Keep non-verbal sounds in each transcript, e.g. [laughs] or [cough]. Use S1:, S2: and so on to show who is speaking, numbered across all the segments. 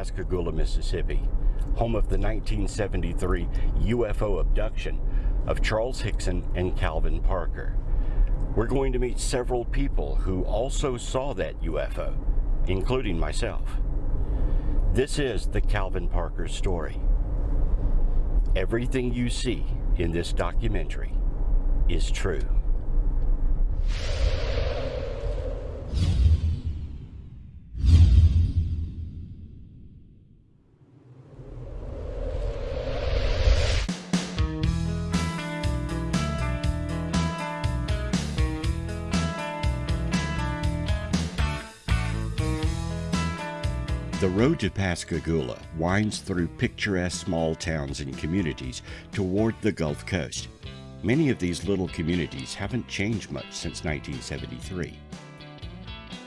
S1: Pascagoula, Mississippi, home of the 1973 UFO abduction of Charles Hickson and Calvin Parker. We're going to meet several people who also saw that UFO, including myself. This is the Calvin Parker story. Everything you see in this documentary is true. To Pascagoula winds through picturesque small towns and communities toward the Gulf Coast. Many of these little communities haven't changed much since 1973.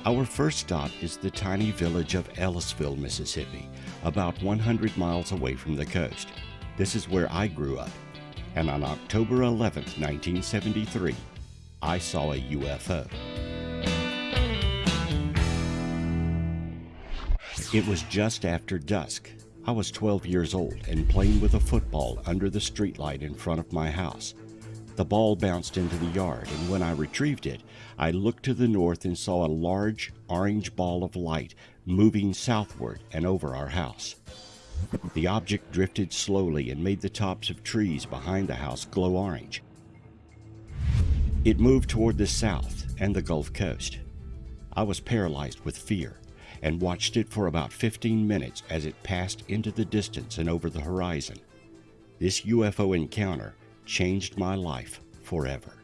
S1: Our first stop is the tiny village of Ellisville, Mississippi, about 100 miles away from the coast. This is where I grew up, and on October 11, 1973, I saw a UFO. It was just after dusk. I was 12 years old and playing with a football under the streetlight in front of my house. The ball bounced into the yard, and when I retrieved it, I looked to the north and saw a large orange ball of light moving southward and over our house. The object drifted slowly and made the tops of trees behind the house glow orange. It moved toward the south and the Gulf Coast. I was paralyzed with fear and watched it for about 15 minutes as it passed into the distance and over the horizon. This UFO encounter changed my life forever.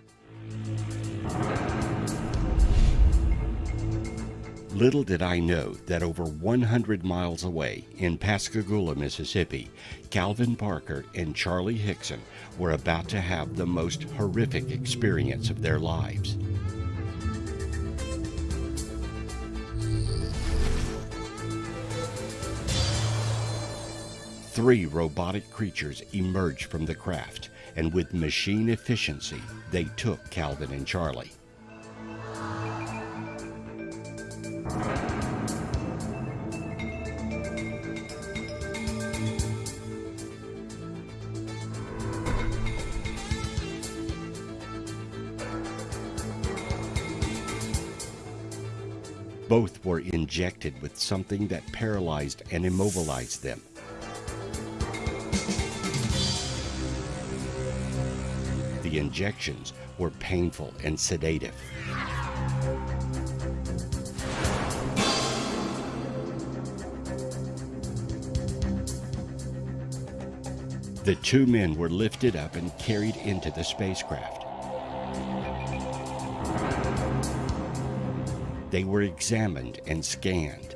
S1: Little did I know that over 100 miles away in Pascagoula, Mississippi, Calvin Parker and Charlie Hickson were about to have the most horrific experience of their lives. Three robotic creatures emerged from the craft, and with machine efficiency, they took Calvin and Charlie. Both were injected with something that paralyzed and immobilized them. The injections were painful and sedative. The two men were lifted up and carried into the spacecraft. They were examined and scanned.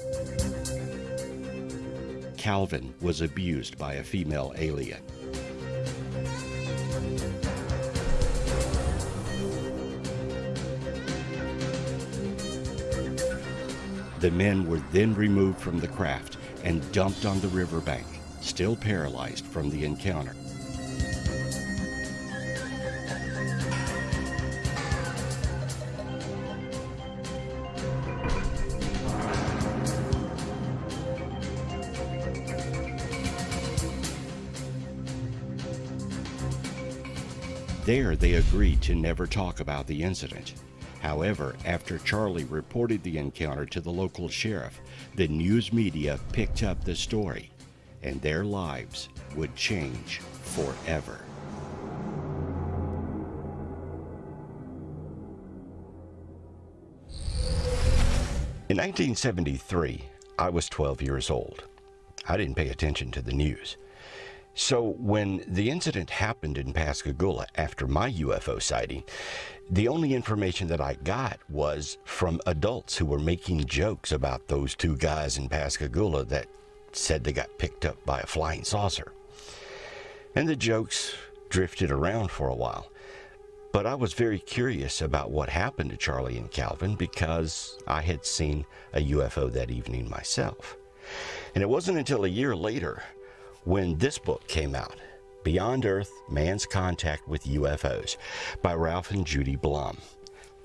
S1: Calvin was abused by a female alien. The men were then removed from the craft and dumped on the riverbank, still paralyzed from the encounter. There, they agreed to never talk about the incident. However, after Charlie reported the encounter to the local sheriff, the news media picked up the story, and their lives would change forever. In 1973, I was 12 years old. I didn't pay attention to the news. So when the incident happened in Pascagoula after my UFO sighting, the only information that I got was from adults who were making jokes about those two guys in Pascagoula that said they got picked up by a flying saucer. And the jokes drifted around for a while. But I was very curious about what happened to Charlie and Calvin because I had seen a UFO that evening myself. And it wasn't until a year later when this book came out, Beyond Earth Man's Contact with UFOs by Ralph and Judy Blum.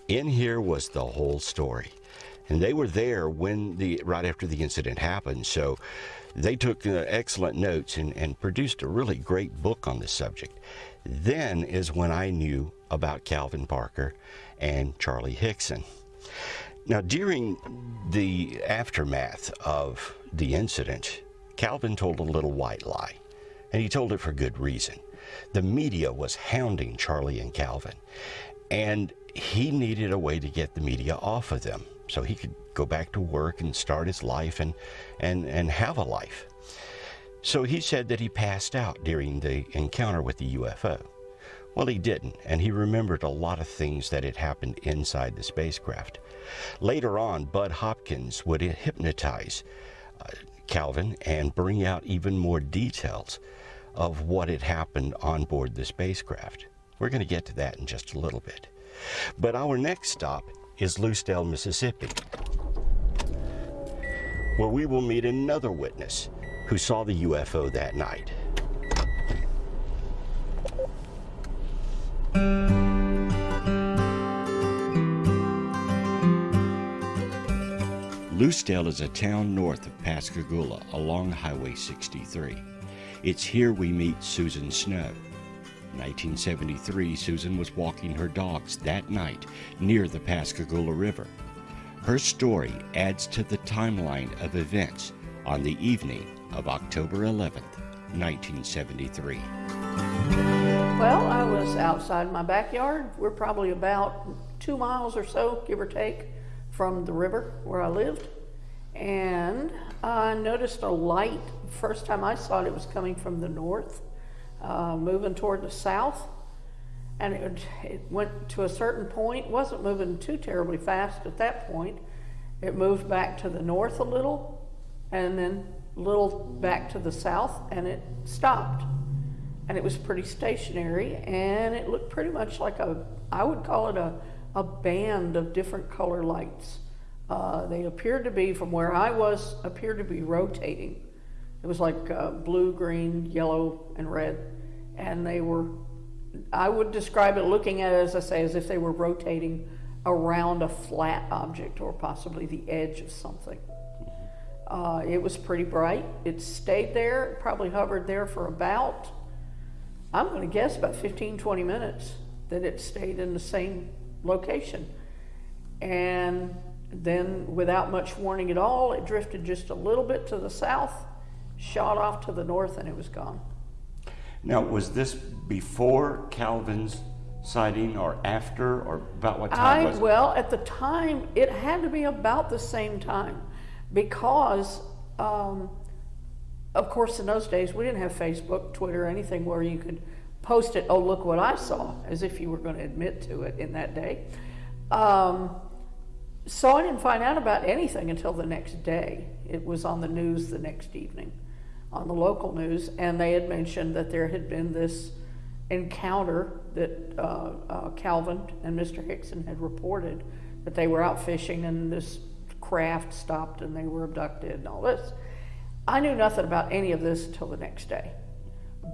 S1: In here was the whole story. and they were there when the right after the incident happened. So they took uh, excellent notes and, and produced a really great book on the subject. Then is when I knew about Calvin Parker and Charlie Hickson. Now, during the aftermath of the incident, Calvin told a little white lie, and he told it for good reason. The media was hounding Charlie and Calvin, and he needed a way to get the media off of them so he could go back to work and start his life and, and, and have a life. So he said that he passed out during the encounter with the UFO. Well, he didn't, and he remembered a lot of things that had happened inside the spacecraft. Later on, Bud Hopkins would hypnotize Calvin and bring out even more details of what had happened on board the spacecraft. We're going to get to that in just a little bit. But our next stop is Lucedale, Mississippi, where we will meet another witness who saw the UFO that night. Lucedale is a town north of Pascagoula along Highway 63. It's here we meet Susan Snow. In 1973, Susan was walking her dogs that night near the Pascagoula River. Her story adds to the timeline of events on the evening of October 11th, 1973.
S2: Well, I was outside my backyard. We're probably about two miles or so, give or take, from the river where I lived. And I noticed a light. First time I saw it, it was coming from the north, uh, moving toward the south. And it, it went to a certain point, wasn't moving too terribly fast at that point. It moved back to the north a little, and then a little back to the south, and it stopped and it was pretty stationary and it looked pretty much like a i would call it a, a band of different color lights. Uh, they appeared to be from where i was appeared to be rotating. It was like uh, blue green yellow and red. And they were i would describe it looking at it as i say as if they were rotating around a flat object or possibly the edge of something. Uh, it was pretty bright. It stayed there probably hovered there for about I'm going to guess about 15, 20 minutes that it stayed in the same location. And then, without much warning at all, it drifted just a little bit to the south, shot off to the north, and it was gone.
S1: Now, was this before Calvin's sighting or after, or about what time
S2: I,
S1: was it?
S2: Well, at the time, it had to be about the same time because um, of course, in those days, we didn't have Facebook, Twitter, anything where you could post it, oh, look what I saw, as if you were going to admit to it in that day. Um, so I didn't find out about anything until the next day. It was on the news the next evening, on the local news, and they had mentioned that there had been this encounter that uh, uh, Calvin and Mr. Hickson had reported that they were out fishing and this craft stopped and they were abducted and all this. I knew nothing about any of this until the next day.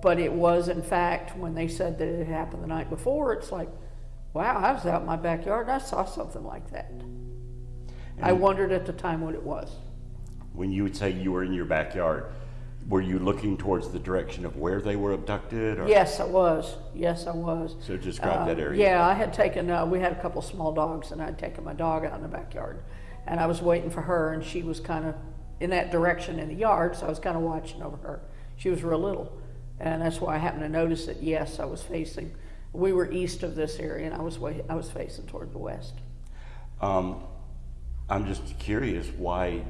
S2: But it was, in fact, when they said that it had happened the night before, it's like, wow, I was out in my backyard and I saw something like that. And I wondered at the time what it was.
S1: When you would say you were in your backyard, were you looking towards the direction of where they were abducted? Or?
S2: Yes, I was. Yes, I was.
S1: So describe uh, that area.
S2: Yeah, I had taken, uh, we had a couple small dogs, and I'd taken my dog out in the backyard. And I was waiting for her, and she was kind of in that direction in the yard, so I was kind of watching over her. She was real little, and that's why I happened to notice that. Yes, I was facing. We were east of this area, and I was way, I was facing toward the west.
S1: Um, I'm just curious why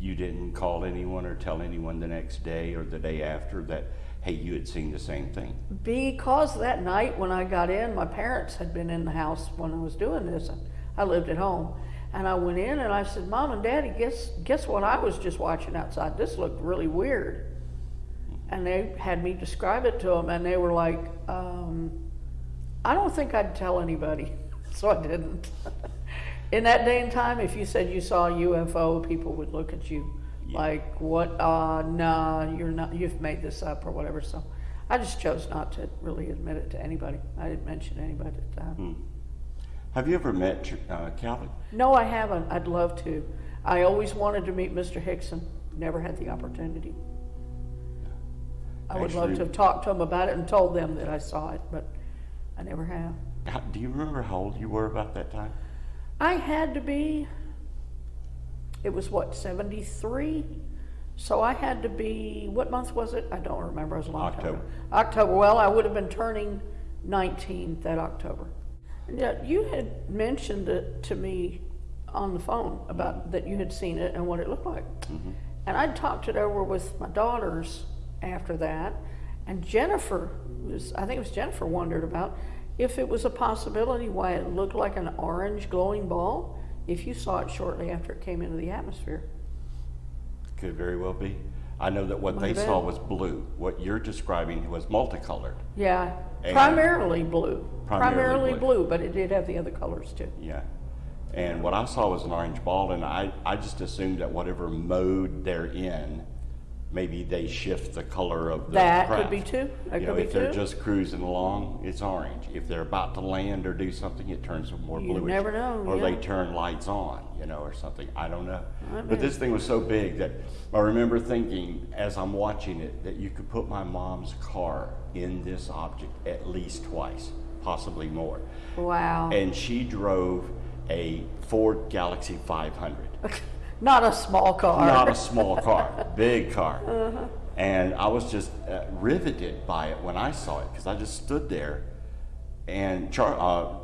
S1: you didn't call anyone or tell anyone the next day or the day after that hey you had seen the same thing
S2: because that night when i got in my parents had been in the house when i was doing this i lived at home and I went in and I said, Mom and Daddy, guess, guess what I was just watching outside? This looked really weird. And they had me describe it to them, and they were like, um, I don't think I'd tell anybody. [laughs] so I didn't. [laughs] in that day and time, if you said you saw a UFO, people would look at you yeah. like, what? Uh, nah, you're not, you've made this up or whatever. So I just chose not to really admit it to anybody. I didn't mention anybody at the time. Hmm.
S1: Have you ever met uh, Calvin?
S2: No, I haven't. I'd love to. I always wanted to meet Mr. Hickson. Never had the opportunity. I would love to have talked to them about it and told them that I saw it, but I never have.
S1: How, do you remember how old you were about that time?
S2: I had to be, it was what, 73? So I had to be, what month was it? I don't remember. It was a long time ago.
S1: October.
S2: October. Well, I would have been turning 19 that October. Yet you had mentioned it to me on the phone about that you had seen it and what it looked like. Mm-hmm. And I'd talked it over with my daughters after that. And Jennifer was, I think it was Jennifer, wondered about if it was a possibility why it looked like an orange glowing ball if you saw it shortly after it came into the atmosphere.
S1: Could very well be. I know that what they saw was blue. What you're describing was multicolored.
S2: Yeah,
S1: And-
S2: primarily blue.
S1: Primarily
S2: Primarily blue, but it did have the other colors too.
S1: Yeah. And what I saw was an orange ball, and I, I just assumed that whatever mode they're in, maybe they shift the color of the
S2: That
S1: craft.
S2: could be too. That
S1: you
S2: could
S1: know,
S2: be
S1: if they're
S2: too.
S1: just cruising along, it's orange. If they're about to land or do something, it turns more
S2: You
S1: bluish.
S2: never know,
S1: Or they turn lights on, you know, or something. I don't know. But this thing was so big that I remember thinking as I'm watching it that you could put my mom's car in this object at least twice, possibly more
S2: Wow.
S1: and she drove a Ford Galaxie 500. [laughs]
S2: Not a small car.
S1: Not a small [laughs] car, big car.
S2: Uh-huh.
S1: And I was just uh, riveted by it when I saw it because I just stood there. And Char- uh,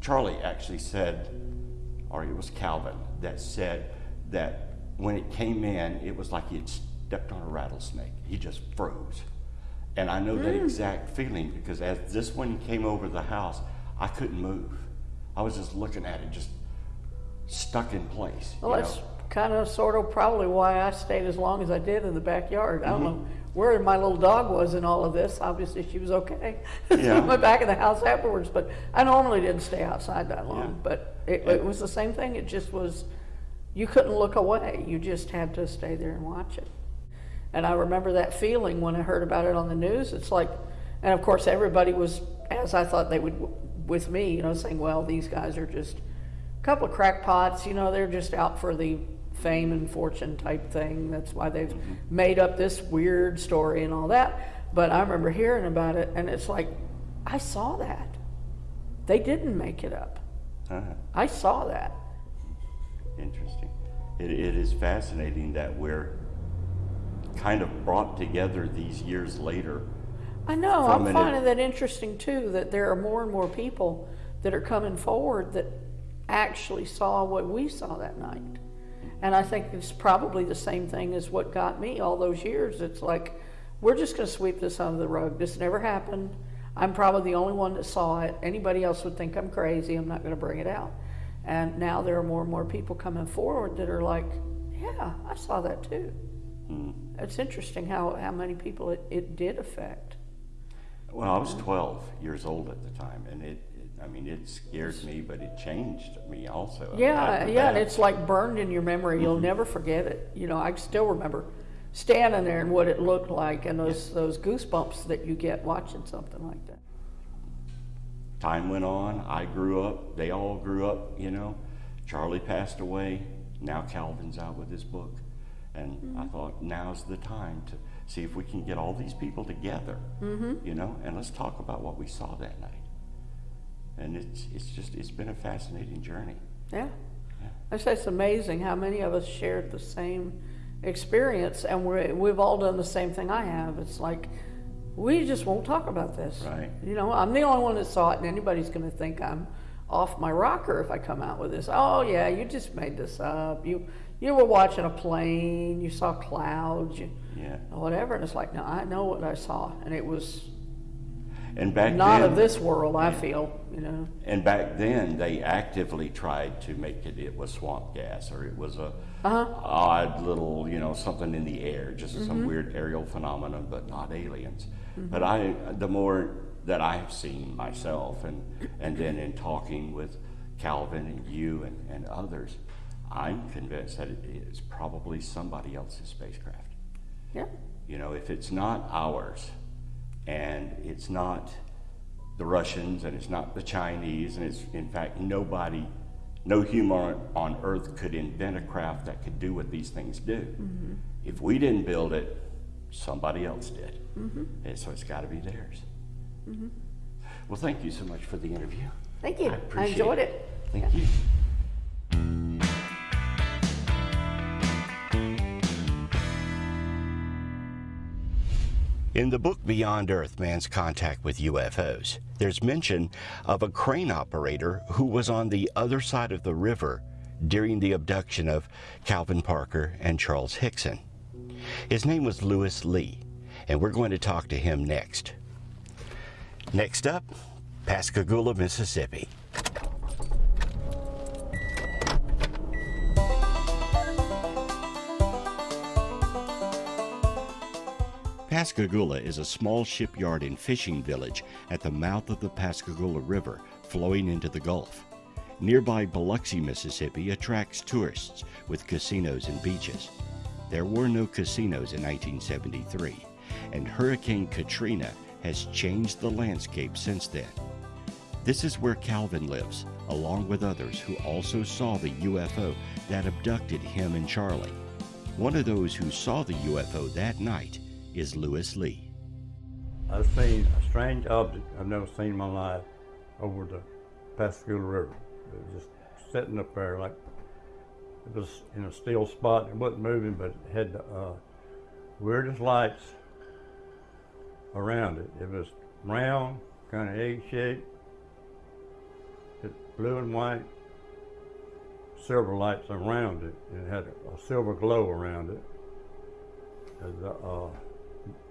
S1: Charlie actually said, or it was Calvin, that said that when it came in, it was like he had stepped on a rattlesnake. He just froze. And I know that
S2: Mm.
S1: exact feeling because as this one came over the house, I couldn't move. I was just looking at it, just stuck in place.
S2: Well, that's
S1: know?
S2: Kind of sort of probably why I stayed as long as I did in the backyard. I don't
S1: Mm-hmm.
S2: know where my little dog was in all of this. Obviously, she was okay. [laughs]
S1: Yeah.
S2: I went back in the house afterwards, but I normally didn't stay outside that long.
S1: Yeah.
S2: But it, it was the same thing. It just was, you couldn't look away. You just had to stay there and watch it. And I remember that feeling when I heard about it on the news. It's like, and of course, everybody was, as I thought they would with me, you know, saying, well, these guys are just a couple of crackpots, you know, they're just out for the fame and fortune type thing. That's why they've made up this weird story and all that. But I remember hearing about it, and it's like, I saw that. They didn't make it up.
S1: Uh-huh.
S2: I saw that.
S1: Interesting. It, it is fascinating that we're kind of brought together these years later.
S2: I know. I'm finding that interesting too. That there are more and more people that are coming forward that actually saw what we saw that night. And I think it's probably the same thing as what got me all those years. It's like we're just going to sweep this under the rug. This never happened. I'm probably the only one that saw it. Anybody else would think I'm crazy. I'm not going to bring it out. And now there are more and more people coming forward that are like, yeah, I saw that too.
S1: Hmm.
S2: It's interesting how, how many people it, it did affect.
S1: Well, I was 12 years old at the time, and it, it I mean, it scared me, but it changed me also.
S2: Yeah, yeah, and it's like burned in your memory. You'll never forget it. You know, I still remember standing there and what it looked like, and those those goosebumps that you get watching something like that.
S1: time went on. I grew up. They all grew up. You know, Charlie passed away. Now Calvin's out with his book, and
S2: Mm-hmm.
S1: I thought now's the time to see if we can get all these people together.
S2: Mm-hmm.
S1: You know, and let's talk about what we saw that night. And it's it's just it's been a fascinating journey.
S2: Yeah,
S1: Yeah.
S2: I say it's amazing how many of us shared the same experience, and we we've all done the same thing. I have. It's like we just won't talk about this.
S1: Right.
S2: You know, I'm the only one that saw it, and anybody's going to think I'm off my rocker if I come out with this. Oh yeah, you just made this up. You you were watching a plane. You saw clouds. You,
S1: Yeah.
S2: or whatever. And it's like, no, I know what I saw, and it was
S1: And back
S2: not
S1: then,
S2: of this world. I feel, you know.
S1: And back then, they actively tried to make it it was swamp gas or it was a uh-huh. odd little, you know, something in the air, just some mm-hmm. weird aerial phenomenon, but not aliens. Mm-hmm. But I, the more that I have seen myself, and and then in talking with Calvin and you and, and others, I'm convinced that it is probably somebody else's spacecraft.
S2: Yeah,
S1: You know, if it's not ours and it's not the Russians and it's not the Chinese, and it's in fact nobody, no human on earth could invent a craft that could do what these things do. Mm-hmm. If we didn't build it, somebody else did. Mm-hmm. And so it's got to be theirs. Mm-hmm. Well, thank you so much for the interview.
S2: Thank you. I, I enjoyed it. it.
S1: Thank yeah. you. In the book Beyond Earth Man's Contact with UFOs, there's mention of a crane operator who was on the other side of the river during the abduction of Calvin Parker and Charles Hickson. His name was Lewis Lee, and we're going to talk to him next. Next up, Pascagoula, Mississippi. Pascagoula is a small shipyard and fishing village at the mouth of the Pascagoula River flowing into the Gulf. Nearby Biloxi, Mississippi attracts tourists with casinos and beaches. There were no casinos in 1973, and Hurricane Katrina has changed the landscape since then. This is where Calvin lives, along with others who also saw the UFO that abducted him and Charlie. One of those who saw the UFO that night is Lewis Lee.
S3: I've seen a strange object I've never seen in my life over the Pascagoula River. It was just sitting up there like it was in a still spot. It wasn't moving, but it had the uh, weirdest lights around it. It was round, kind of egg-shaped, blue and white, silver lights around it. It had a, silver glow around it. Uh,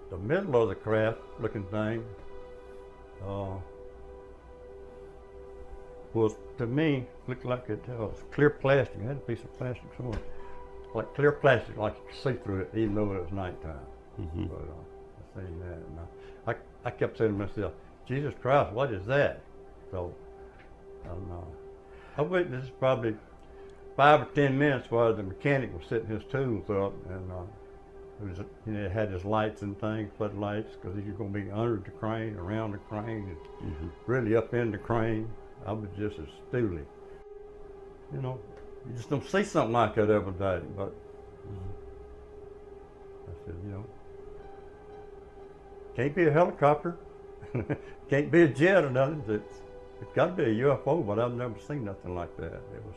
S3: the middle of the craft looking thing uh, was to me looked like it uh, was clear plastic. It had a piece of plastic somewhere, like clear plastic, like you could see through it, even though it was nighttime. Mm-hmm. But uh, I seen that, and I, I, I kept saying to myself, "Jesus Christ, what is that?" So, I don't know. I witnessed probably five or ten minutes while the mechanic was setting his tools up, and uh, was, you know, it had his lights and things, floodlights, because you're going to be under the crane, around the crane, and mm-hmm. really up in the crane. I was just stooly. You know, you just don't see something like that every day. But mm-hmm. I said, you know, can't be a helicopter, [laughs] can't be a jet or nothing. It's, it's got to be a UFO, but I've never seen nothing like that. It was.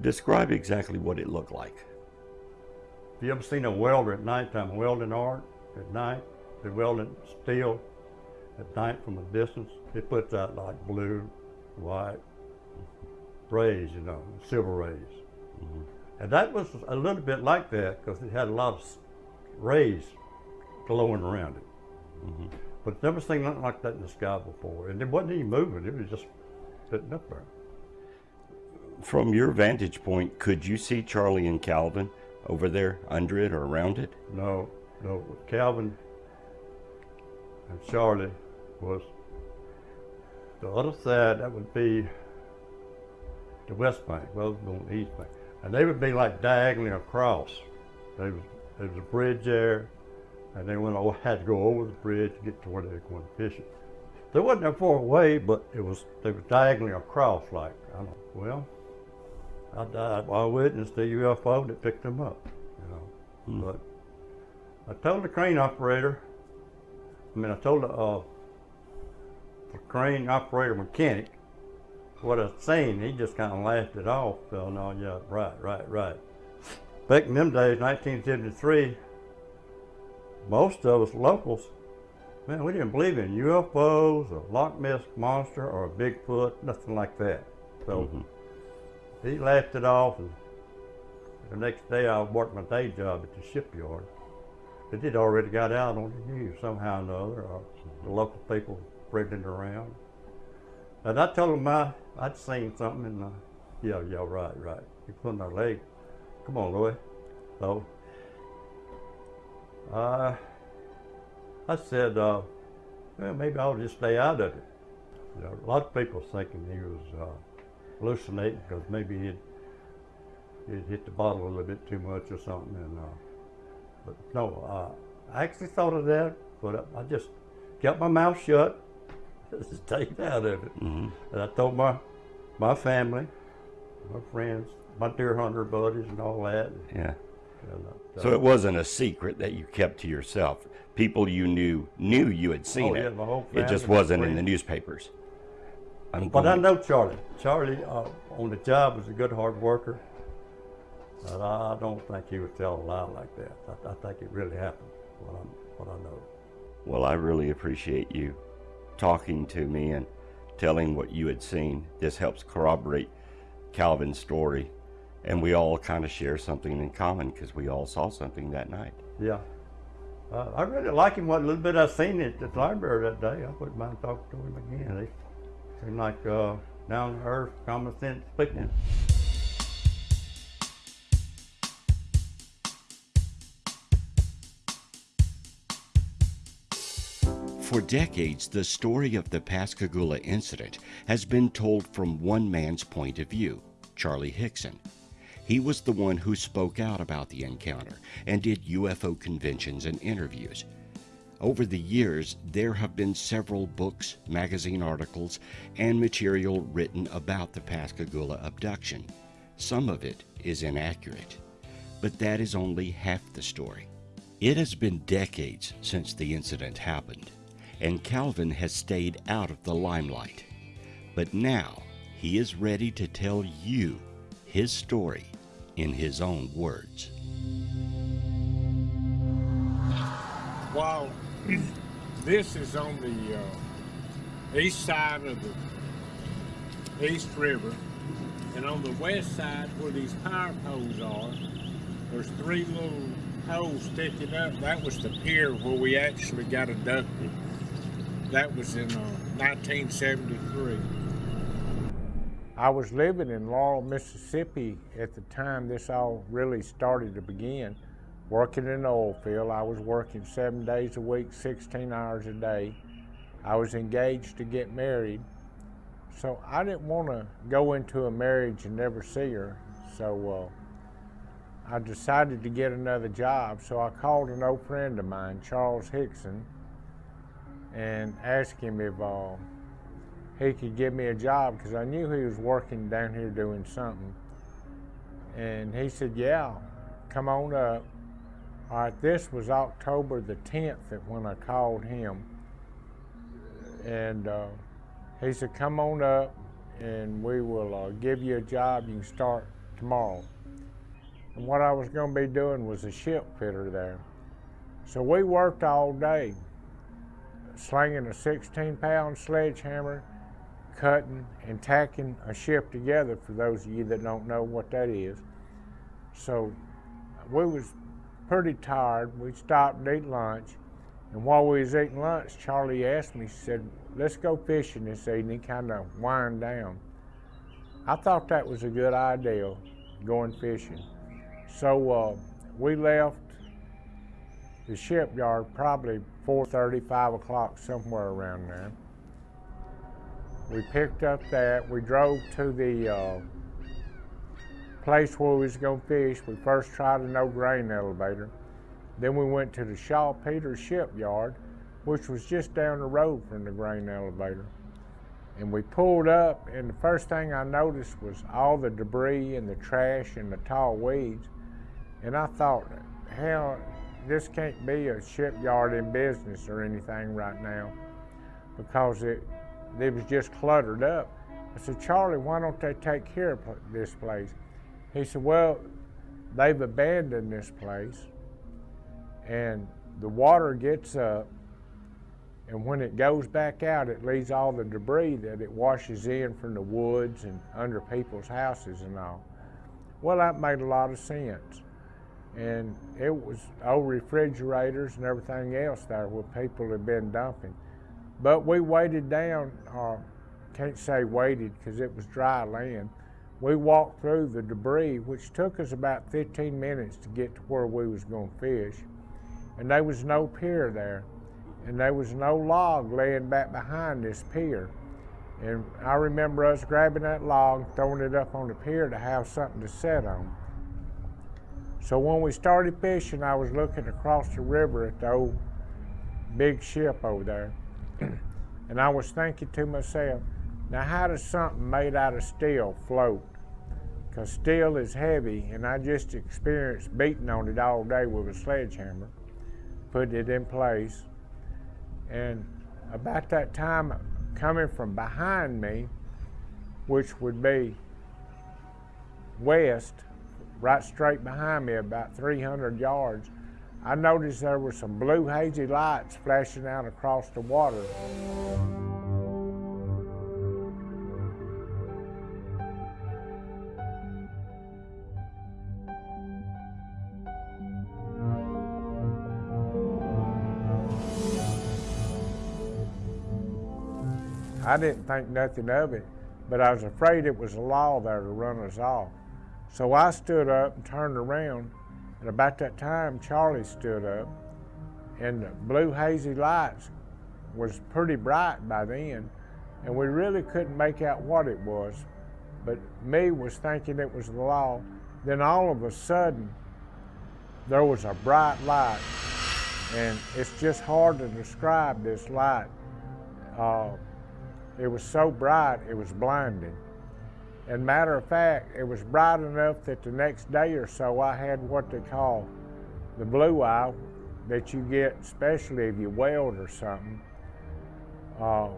S1: Describe exactly what it looked like
S3: you ever seen a welder at nighttime, welding arc at night? They're welding steel at night from a distance. It puts out like blue, white rays, you know, silver rays. Mm-hmm. And that was a little bit like that because it had a lot of rays glowing around it. Mm-hmm. But never seen nothing like that in the sky before. And it wasn't even moving, it was just sitting up there.
S1: From your vantage point, could you see Charlie and Calvin over there under it or around it?
S3: No, no. Calvin and Charlie was the other side. That would be the west bank. Well, the east bank, and they would be like diagonally across. There was, there was a bridge there, and they went over, had to go over the bridge to get to where they were going fishing. They wasn't that far away, but it was they were diagonally across. Like I don't know. Well, I died. I witnessed the UFO that picked them up, you know. Hmm. But I told the crane operator, I mean, I told the, uh, the crane operator mechanic what I saying. He just kind of laughed it off. So, no, yeah, right, right, right. Back in them days, 1973, most of us locals, man, we didn't believe in UFOs, or Loch Ness Monster, or a Bigfoot, nothing like that. So, mm-hmm he laughed it off, and the next day I worked my day job at the shipyard. But It had already got out on the news somehow or another, or the local people spreading it around. And I told him I, I'd seen something, and uh, yeah, yeah, right, right. He put our leg. Come on, Lewis. So, uh, I said, uh, well, maybe I'll just stay out of it. You know, a lot of people thinking he was uh, hallucinating because maybe he'd, he'd hit the bottle a little bit too much or something. And uh, but no, uh, I actually thought of that, but I just kept my mouth shut. [laughs] just stayed out of it.
S1: Mm-hmm.
S3: And I told my my family, my friends, my deer hunter buddies, and all that.
S1: Yeah.
S3: And, uh,
S1: So it wasn't a secret that you kept to yourself. People you knew knew you had seen
S3: Oh, yeah,
S1: it.
S3: my whole
S1: it just wasn't in the newspapers. I'm
S3: But I know Charlie. Charlie uh, on the job was a good hard worker. But I don't think he would tell a lie like that. I, I think it really happened. What I, what I know.
S1: Well, I really appreciate you talking to me and telling what you had seen. This helps corroborate Calvin's story. And we all kind of share something in common because we all saw something that night.
S3: Yeah. Uh, I really like him. What little bit I seen at the library that day, I wouldn't mind talking to him again. Like uh, down to earth, common sense people.
S1: For decades, the story of the Pascagoula incident has been told from one man's point of view, Charlie Hickson. He was the one who spoke out about the encounter and did UFO conventions and interviews. Over the years, there have been several books, magazine articles, and material written about the Pascagoula abduction. Some of it is inaccurate, but that is only half the story. It has been decades since the incident happened, and Calvin has stayed out of the limelight. But now he is ready to tell you his story in his own words.
S4: While this is on the uh, east side of the East River, and on the west side where these power poles are, there's three little poles sticking up. That was the pier where we actually got abducted. That was in uh, 1973. I was living in Laurel, Mississippi at the time this all really started to begin. Working in the oil field, I was working seven days a week, 16 hours a day. I was engaged to get married. So I didn't want to go into a marriage and never see her. So uh, I decided to get another job. So I called an old friend of mine, Charles Hickson, and asked him if uh, he could give me a job because I knew he was working down here doing something. And he said, Yeah, come on up. All right, this was October the 10th that when I called him. And uh, he said, Come on up and we will uh, give you a job. You can start tomorrow. And what I was going to be doing was a ship fitter there. So we worked all day, slinging a 16 pound sledgehammer, cutting and tacking a ship together for those of you that don't know what that is. So we was pretty tired. We stopped to eat lunch. And while we was eating lunch, Charlie asked me, he said, let's go fishing this evening, kind of wind down. I thought that was a good idea, going fishing. So uh, we left the shipyard probably 4.30, 5 o'clock, somewhere around there. We picked up that. We drove to the uh, place where we was going to fish. We first tried a no grain elevator. Then we went to the Shaupeter's shipyard, which was just down the road from the grain elevator. And we pulled up, and the first thing I noticed was all the debris and the trash and the tall weeds. And I thought, hell, this can't be a shipyard in business or anything right now because it, it was just cluttered up. I said, Charlie, why don't they take care of this place? He said, Well, they've abandoned this place, and the water gets up, and when it goes back out, it leaves all the debris that it washes in from the woods and under people's houses and all. Well, that made a lot of sense. And it was old refrigerators and everything else there where people had been dumping. But we waded down, uh, can't say waded because it was dry land. We walked through the debris, which took us about 15 minutes to get to where we was going to fish. And there was no pier there. And there was no log laying back behind this pier. And I remember us grabbing that log, throwing it up on the pier to have something to set on. So when we started fishing, I was looking across the river at the old big ship over there. [clears throat] And I was thinking to myself, now how does something made out of steel float? Because steel is heavy, and I just experienced beating on it all day with a sledgehammer, putting it in place. And about that time, coming from behind me, which would be west, right straight behind me, about 300 yards, I noticed there were some blue hazy lights flashing out across the water. I didn't think nothing of it, but I was afraid it was a law there to run us off. So I stood up and turned around, and about that time, Charlie stood up, and the blue hazy lights was pretty bright by then, and we really couldn't make out what it was. But me was thinking it was the law. Then all of a sudden, there was a bright light, and it's just hard to describe this light. Uh, it was so bright, it was blinding. And matter of fact, it was bright enough that the next day or so I had what they call the blue eye that you get, especially if you weld or something, uh,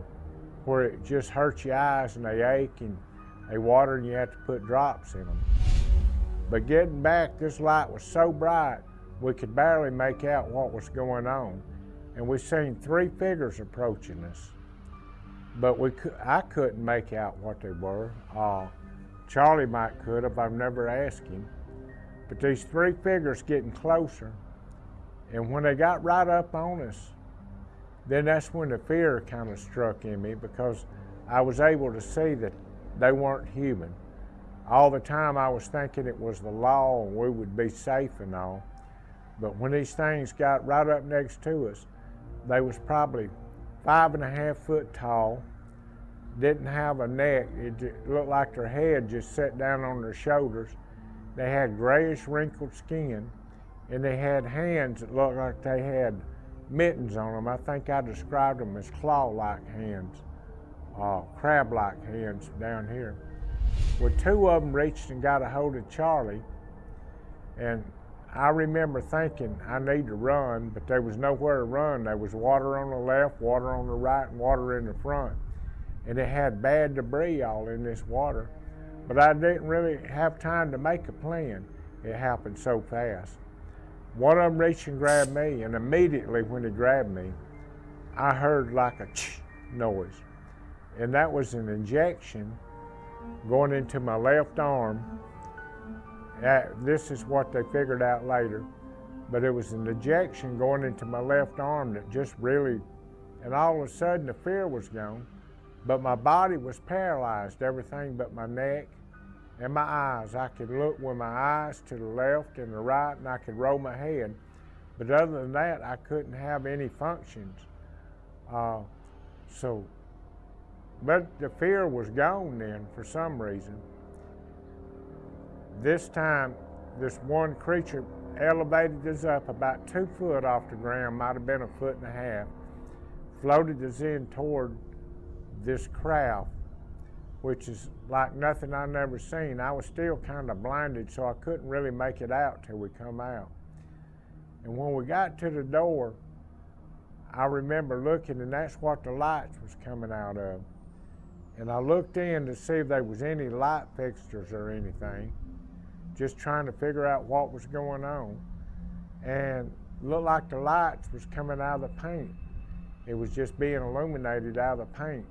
S4: where it just hurts your eyes and they ache and they water and you have to put drops in them. But getting back, this light was so bright we could barely make out what was going on. And we seen three figures approaching us but we I couldn't make out what they were. Uh, Charlie might could have, I've never asked him. But these three figures getting closer, and when they got right up on us, then that's when the fear kind of struck in me because I was able to see that they weren't human. All the time I was thinking it was the law and we would be safe and all. But when these things got right up next to us, they was probably five and a half foot tall, didn't have a neck. It looked like their head just sat down on their shoulders. They had grayish wrinkled skin, and they had hands that looked like they had mittens on them. I think I described them as claw-like hands, uh, crab-like hands down here. Well, two of them reached and got a hold of Charlie, and I remember thinking I need to run, but there was nowhere to run. There was water on the left, water on the right, and water in the front. And it had bad debris all in this water. But I didn't really have time to make a plan. It happened so fast. One of them reached and grabbed me, and immediately when he grabbed me, I heard like a ch noise. And that was an injection going into my left arm this is what they figured out later. But it was an ejection going into my left arm that just really, and all of a sudden the fear was gone. But my body was paralyzed, everything but my neck and my eyes. I could look with my eyes to the left and the right, and I could roll my head. But other than that, I couldn't have any functions. Uh, so, but the fear was gone then for some reason. This time, this one creature elevated us up about two foot off the ground, might have been a foot and a half, floated us in toward this craft, which is like nothing I've never seen. I was still kind of blinded, so I couldn't really make it out till we come out. And when we got to the door, I remember looking, and that's what the lights was coming out of. And I looked in to see if there was any light fixtures or anything just trying to figure out what was going on. And looked like the lights was coming out of the paint. It was just being illuminated out of the paint.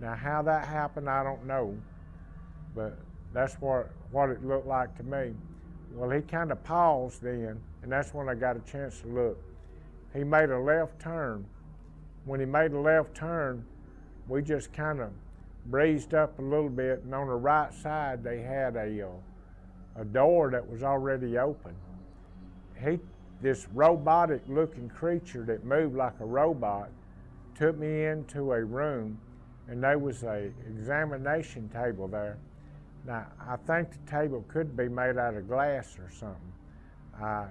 S4: Now how that happened, I don't know, but that's what, what it looked like to me. Well, he kind of paused then, and that's when I got a chance to look. He made a left turn. When he made a left turn, we just kind of breezed up a little bit, and on the right side, they had a uh, a door that was already open. He, this robotic looking creature that moved like a robot took me into a room and there was a examination table there. Now, I think the table could be made out of glass or something. I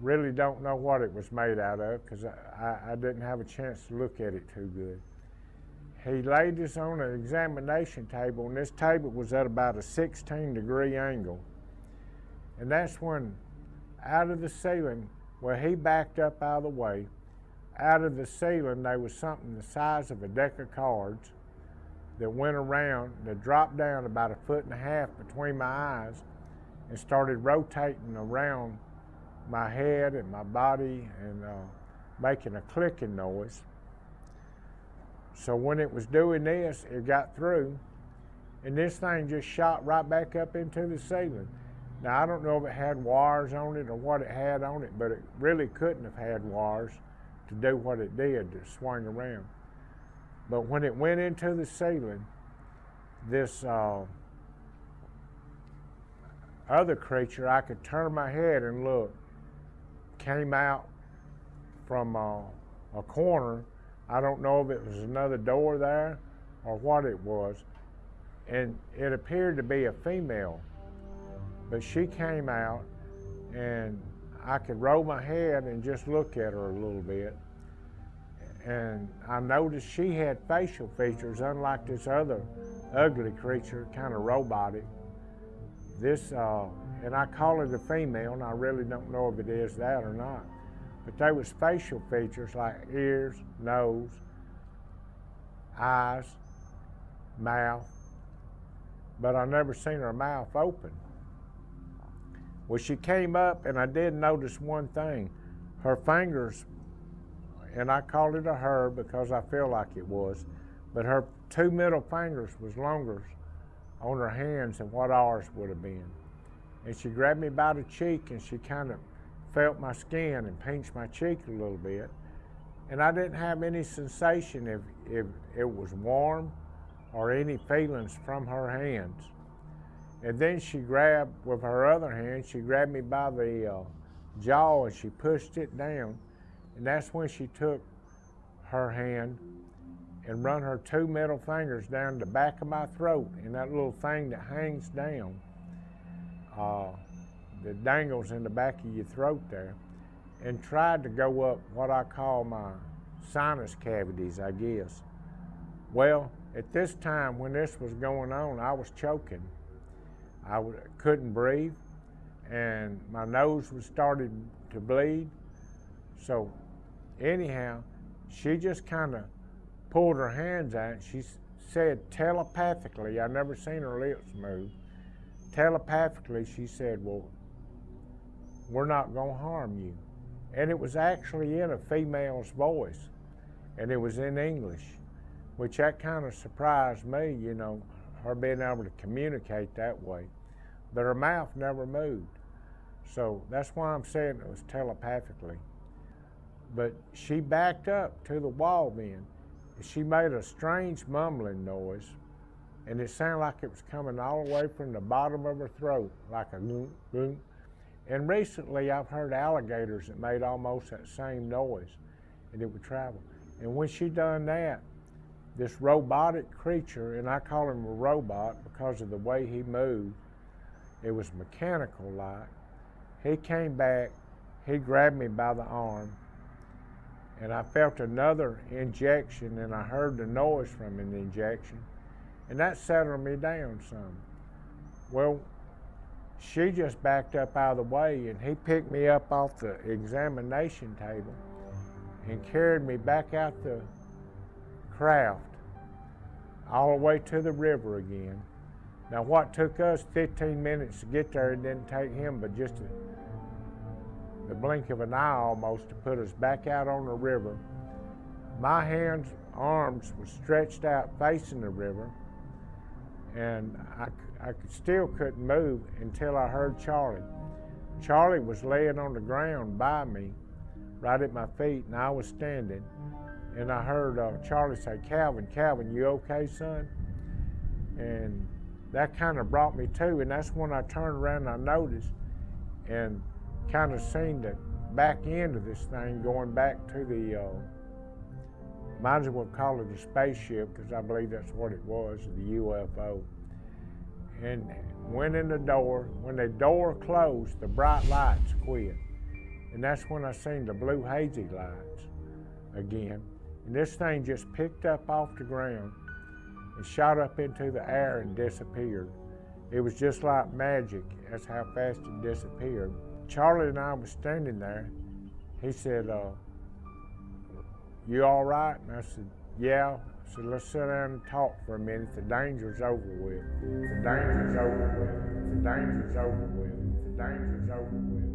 S4: really don't know what it was made out of because I, I, I, didn't have a chance to look at it too good. he laid us on an examination table, and this table was at about a 16 degree angle. And that's when, out of the ceiling, where he backed up out of the way, out of the ceiling there was something the size of a deck of cards that went around that dropped down about a foot and a half between my eyes and started rotating around my head and my body and uh, making a clicking noise. So when it was doing this, it got through, and this thing just shot right back up into the ceiling. Now I don't know if it had wires on it or what it had on it, but it really couldn't have had wires to do what it did to swing around. But when it went into the ceiling, this uh, other creature, I could turn my head and look, came out from uh, a corner. I don't know if it was another door there or what it was. And it appeared to be a female. But she came out and I could roll my head and just look at her a little bit. And I noticed she had facial features, unlike this other ugly creature, kind of robotic. This, uh, and I call it a female, and I really don't know if it is that or not. But there was facial features like ears, nose, eyes, mouth, but I never seen her mouth open. Well, she came up, and I did notice one thing. Her fingers, and I called it a her because I feel like it was, but her two middle fingers was longer on her hands than what ours would have been. And she grabbed me by the cheek, and she kind of felt my skin and pinched my cheek a little bit. And I didn't have any sensation if, if it was warm or any feelings from her hands. And then she grabbed, with her other hand, she grabbed me by the uh, jaw and she pushed it down. And that's when she took her hand and run her two middle fingers down the back of my throat and that little thing that hangs down, uh, that dangles in the back of your throat there, and tried to go up what I call my sinus cavities, I guess. Well, at this time when this was going on, I was choking. I w- couldn't breathe, and my nose was starting to bleed. So, anyhow, she just kind of pulled her hands out. She said telepathically, I never seen her lips move. Telepathically, she said, "Well, we're not going to harm you," and it was actually in a female's voice, and it was in English, which that kind of surprised me. You know, her being able to communicate that way. But her mouth never moved. So that's why I'm saying it was telepathically. But she backed up to the wall then. And she made a strange mumbling noise, and it sounded like it was coming all the way from the bottom of her throat, like a goom, goom. And recently I've heard alligators that made almost that same noise, and it would travel. And when she done that, this robotic creature, and I call him a robot because of the way he moved, it was mechanical like. He came back, he grabbed me by the arm, and I felt another injection, and I heard the noise from an injection, and that settled me down some. Well, she just backed up out of the way, and he picked me up off the examination table and carried me back out the craft all the way to the river again. Now, what took us 15 minutes to get there, it didn't take him but just a, the blink of an eye almost to put us back out on the river. My hands, arms were stretched out facing the river, and I, I still couldn't move until I heard Charlie. Charlie was laying on the ground by me, right at my feet, and I was standing. And I heard uh, Charlie say, Calvin, Calvin, you okay, son? And that kind of brought me to, and that's when I turned around and I noticed and kind of seen the back end of this thing going back to the, uh, might as well call it a spaceship because I believe that's what it was, the UFO. And went in the door. When the door closed, the bright lights quit. And that's when I seen the blue hazy lights again. And this thing just picked up off the ground and shot up into the air and disappeared. It was just like magic. That's how fast it disappeared. Charlie and I was standing there. He said, uh, "You all right?" And I said, "Yeah." I said, "Let's sit down and talk for a minute. The danger's over with. The danger's over with. The danger's over with. The danger's over with.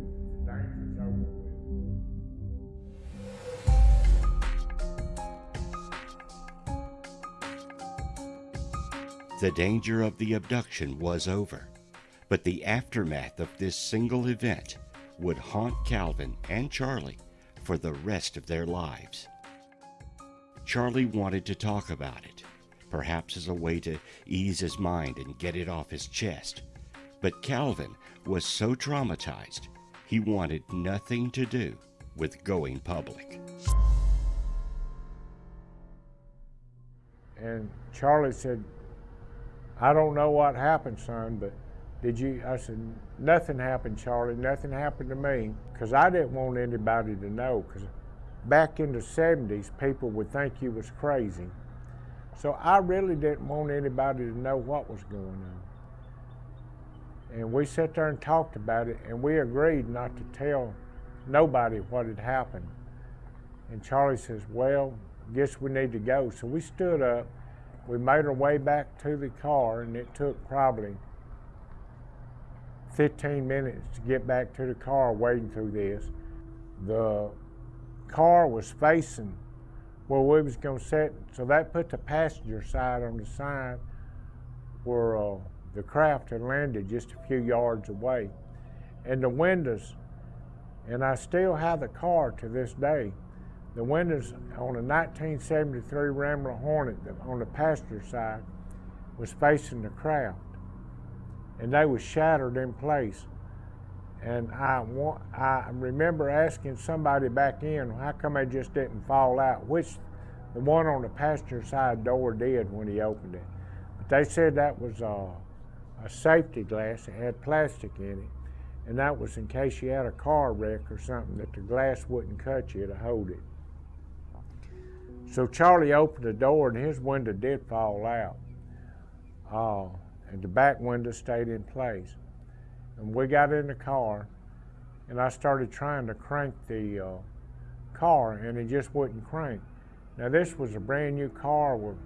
S1: The danger of the abduction was over, but the aftermath of this single event would haunt Calvin and Charlie for the rest of their lives. Charlie wanted to talk about it, perhaps as a way to ease his mind and get it off his chest. But Calvin was so traumatized, he wanted nothing to do with going public.
S4: And Charlie said, I don't know what happened, son, but did you? I said, nothing happened, Charlie. Nothing happened to me because I didn't want anybody to know because back in the 70s, people would think you was crazy. So I really didn't want anybody to know what was going on. And we sat there and talked about it, and we agreed not to tell nobody what had happened. And Charlie says, well, guess we need to go. So we stood up we made our way back to the car, and it took probably 15 minutes to get back to the car wading through this. The car was facing where we was going to sit, so that put the passenger side on the side where uh, the craft had landed just a few yards away. And the windows, and I still have the car to this day, the windows on a 1973 Rambler Hornet on the passenger side was facing the craft, and they was shattered in place. And I, I remember asking somebody back in, how come they just didn't fall out? Which the one on the passenger side door did when he opened it. But they said that was a, a safety glass. It had plastic in it. And that was in case you had a car wreck or something that the glass wouldn't cut you to hold it. So Charlie opened the door and his window did fall out. Uh, and the back window stayed in place. And we got in the car and I started trying to crank the uh, car and it just wouldn't crank. Now this was a brand new car with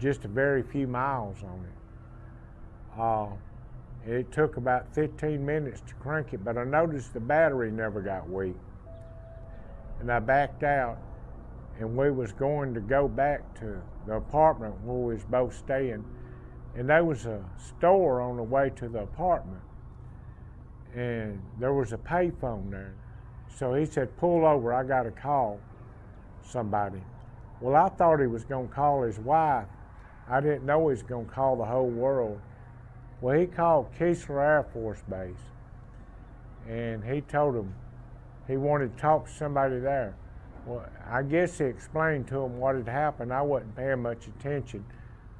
S4: just a very few miles on it. Uh, it took about 15 minutes to crank it, but I noticed the battery never got weak. And I backed out and we was going to go back to the apartment where we was both staying. And there was a store on the way to the apartment and there was a payphone there. So he said pull over i got to call somebody. Well i thought he was going to call his wife. I didn't know he was going to call the whole world. Well he called keesler air force base and he told him he wanted to talk to somebody there well, I guess he explained to him what had happened. I wasn't paying much attention.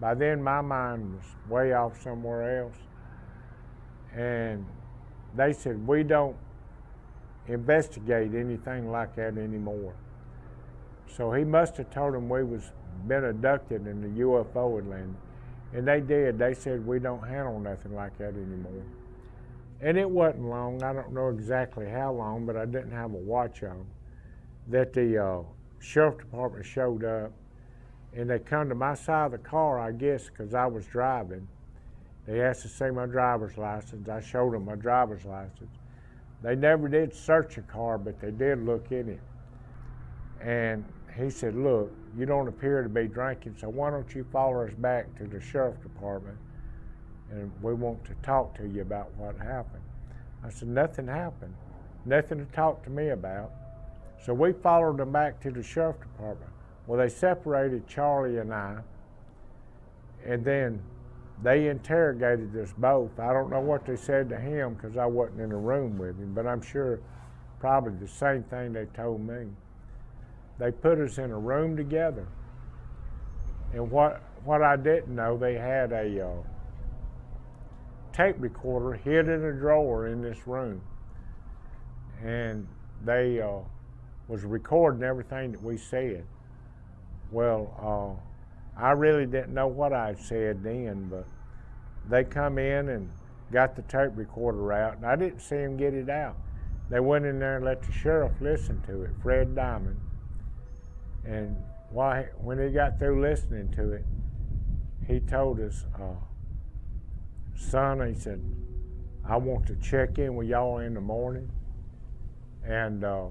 S4: By then, my mind was way off somewhere else. And they said, we don't investigate anything like that anymore. So he must have told them we was been abducted and the UFO had landed. And they did. They said, we don't handle nothing like that anymore. And it wasn't long. I don't know exactly how long, but I didn't have a watch on that the uh, sheriff department showed up and they come to my side of the car, I guess, because I was driving. They asked to see my driver's license. I showed them my driver's license. They never did search a car, but they did look in it. And he said, look, you don't appear to be drinking, so why don't you follow us back to the sheriff department and we want to talk to you about what happened. I said, nothing happened. Nothing to talk to me about. So we followed them back to the sheriff department. Well, they separated Charlie and I, and then they interrogated us both. I don't know what they said to him because I wasn't in the room with him, but I'm sure probably the same thing they told me. They put us in a room together, and what what I didn't know, they had a uh, tape recorder hid in a drawer in this room, and they uh, was recording everything that we said. Well, uh, I really didn't know what I said then, but they come in and got the tape recorder out, and I didn't see him get it out. They went in there and let the sheriff listen to it, Fred Diamond. And why, when he got through listening to it, he told us, uh, son, he said, I want to check in with y'all in the morning and uh,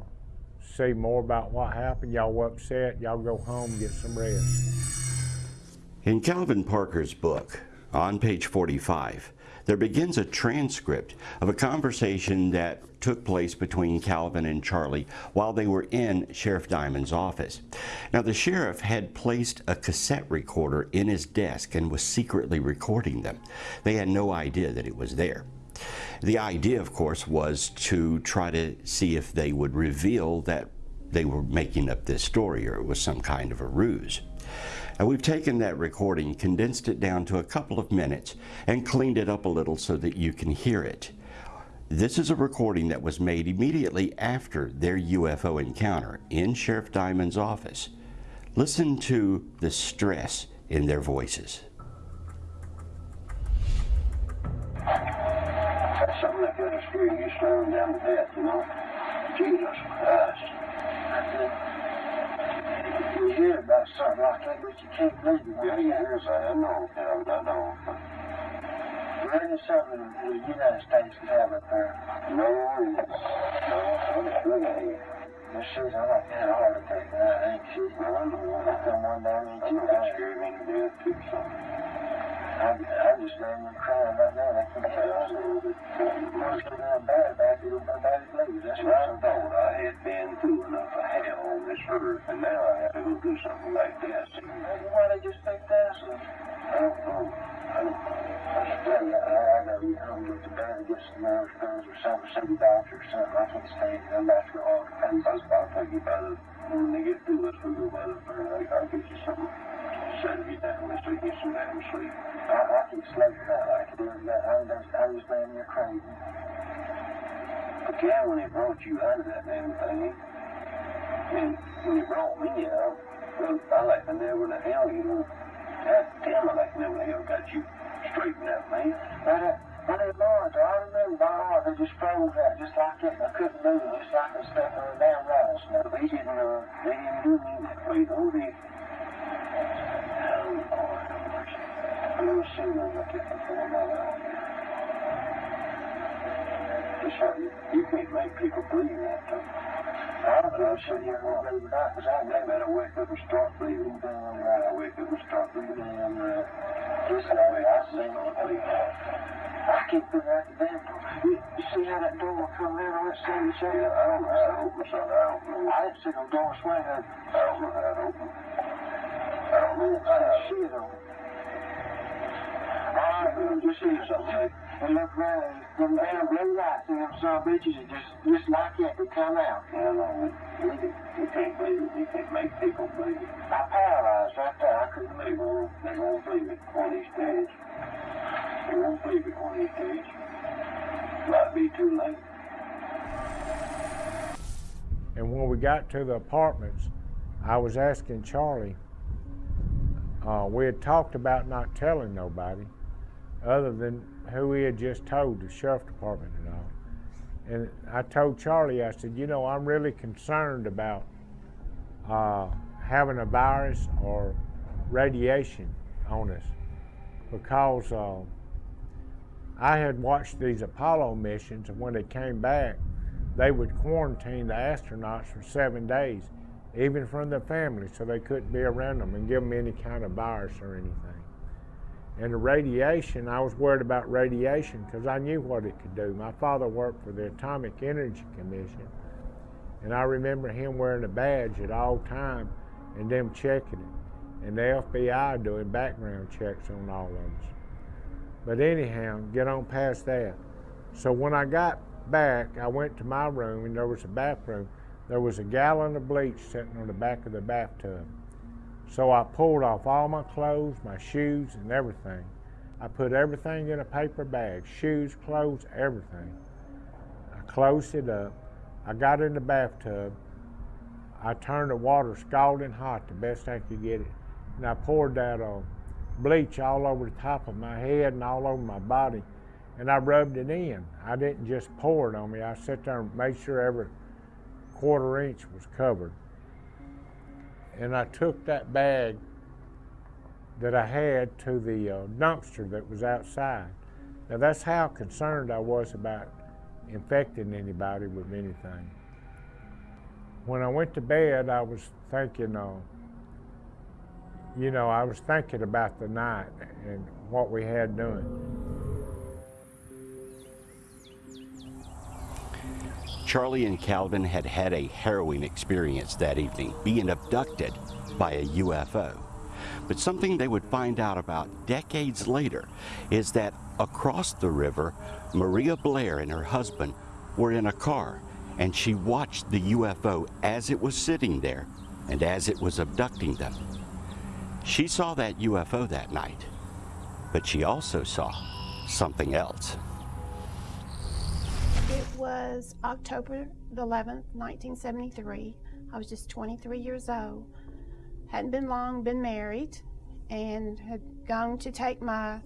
S4: see more about what happened. Y'all were upset. Y'all go home get some rest.
S1: In Calvin Parker's book, on page 45, there begins a transcript of a conversation that took place between Calvin and Charlie while they were in Sheriff Diamond's office. Now, the sheriff had placed a cassette recorder in his desk and was secretly recording them. They had no idea that it was there. The idea, of course, was to try to see if they would reveal that they were making up this story or it was some kind of a ruse. And we've taken that recording, condensed it down to a couple of minutes, and cleaned it up a little so that you can hear it. This is a recording that was made immediately after their UFO encounter in Sheriff Diamond's office. Listen to the stress in their voices.
S5: You down to death, you know? Jesus Christ. You hear about something like that, but you can't believe it. Yeah, you hear that. Uh, I know, Calvin, I know. There is something the United States can have up there. No, it's, no, I'm sure they This shit, I'm like, a heart attack, and I ain't shit. No, I know. I come one day and
S6: I'm
S5: you
S6: not
S5: die.
S6: scared me to death, too, son.
S5: I, I just laying there crying right now. I can't
S6: I
S5: help it.
S6: that.
S5: Once get down bad back, it'll go bad as. That's what
S6: I thought I had been through enough of hell on this earth, and now I have to go do something like this.
S5: Why they just think that's a...
S6: I don't know. I don't know.
S5: I tell you, I, I gotta get home, get to bed, get some nerve pills or something, see doctor or something. I can't stand it. I'm about to go all the.
S6: I'll, take you by the, when they get through this, we'll go by the, I'll, I'll get you something, you down, so you get some damn sleep.
S5: I, I keep sleeping like it is. but I'm just, I'm just laying there crazy.
S6: But yeah, when he brought you out of that damn thing, and when he brought me out, well, I like to know where the hell you know. God damn, I like to know where the hell got you straightened out, man.
S5: But, uh, when they born, I remember my heart, they just froze out just like that. I couldn't move it, just like I was stuck on a damn rattlesnake.
S6: They didn't, uh, they didn't do me that way, though oh, Lord, have mercy. I've never seen nothing like that before in my life. It's hard. You, can't make people believe that, though.
S5: I don't know, sit here and it not, because I
S6: better wake up and start believing.
S5: right.
S6: better wake up and start believing.
S5: Right.
S6: I mean, I them believe.
S5: I can't figure out the damn. You, see how that door come in on that side each
S6: Yeah. I don't know how to open. I don't know.
S5: I didn't see no door swing.
S6: I don't know how to open. I don't know how to.
S5: Shit on it. Right, well, just see something. And look around, them damn blue lights in them some bitches are just, just like that, they come out.
S6: Yeah, no, you, you can't believe it. You can't make people believe it.
S5: I paralyzed right there. I couldn't move.
S6: won't, they won't believe it on these days. They won't believe it on these days. Might be too late.
S4: And when we got to the apartments, I was asking Charlie. Uh, we had talked about not telling nobody, other than who he had just told, the sheriff department and all. And I told Charlie, I said, you know, I'm really concerned about uh, having a virus or radiation on us because uh, I had watched these Apollo missions, and when they came back, they would quarantine the astronauts for seven days, even from their families, so they couldn't be around them and give them any kind of virus or anything. And the radiation, I was worried about radiation because I knew what it could do. My father worked for the Atomic Energy Commission, and I remember him wearing a badge at all time and them checking it, and the FBI doing background checks on all of us. But anyhow, get on past that. So when I got back, I went to my room and there was a bathroom. There was a gallon of bleach sitting on the back of the bathtub. So I pulled off all my clothes, my shoes, and everything. I put everything in a paper bag shoes, clothes, everything. I closed it up. I got in the bathtub I turned the water scalding hot the best I could get it, and I poured that uh, bleach all over the top of my head and all over my body, and I rubbed it in. I didn't just pour it on me. I sat there and made sure every quarter inch was covered. And I took that bag that I had to the uh, dumpster that was outside. Now that's how concerned I was about infecting anybody with anything. When I went to bed, I was thinking, uh, you know, I was thinking about the night and what we had done.
S1: Charlie and Calvin had had a harrowing experience that evening, being abducted by a UFO. But something they would find out about decades later is that across the river, Maria Blair and her husband were in a car, and she watched the UFO as it was sitting there and as it was abducting them. She saw that UFO that night, but she also saw something else.
S7: It was October the 11th, 1973. I was just 23 years old. Hadn't been long, been married, and had gone to take my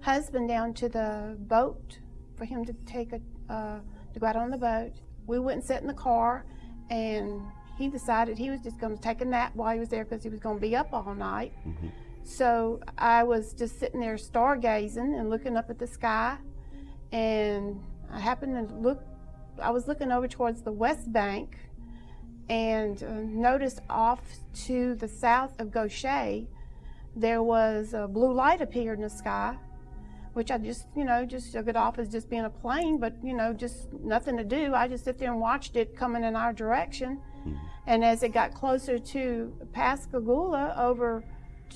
S7: husband down to the boat for him to take a uh, to go out on the boat. We went and sat in the car, and he decided he was just going to take a nap while he was there because he was going to be up all night.
S1: Mhm.
S7: So I was just sitting there stargazing and looking up at the sky, and I happened to look. I was looking over towards the west bank, and uh, noticed off to the south of Gautier, there was a blue light appeared in the sky, which I just, you know, just shook it off as just being a plane, but you know, just nothing to do. I just sit there and watched it coming in our direction, and as it got closer to Pascagoula, over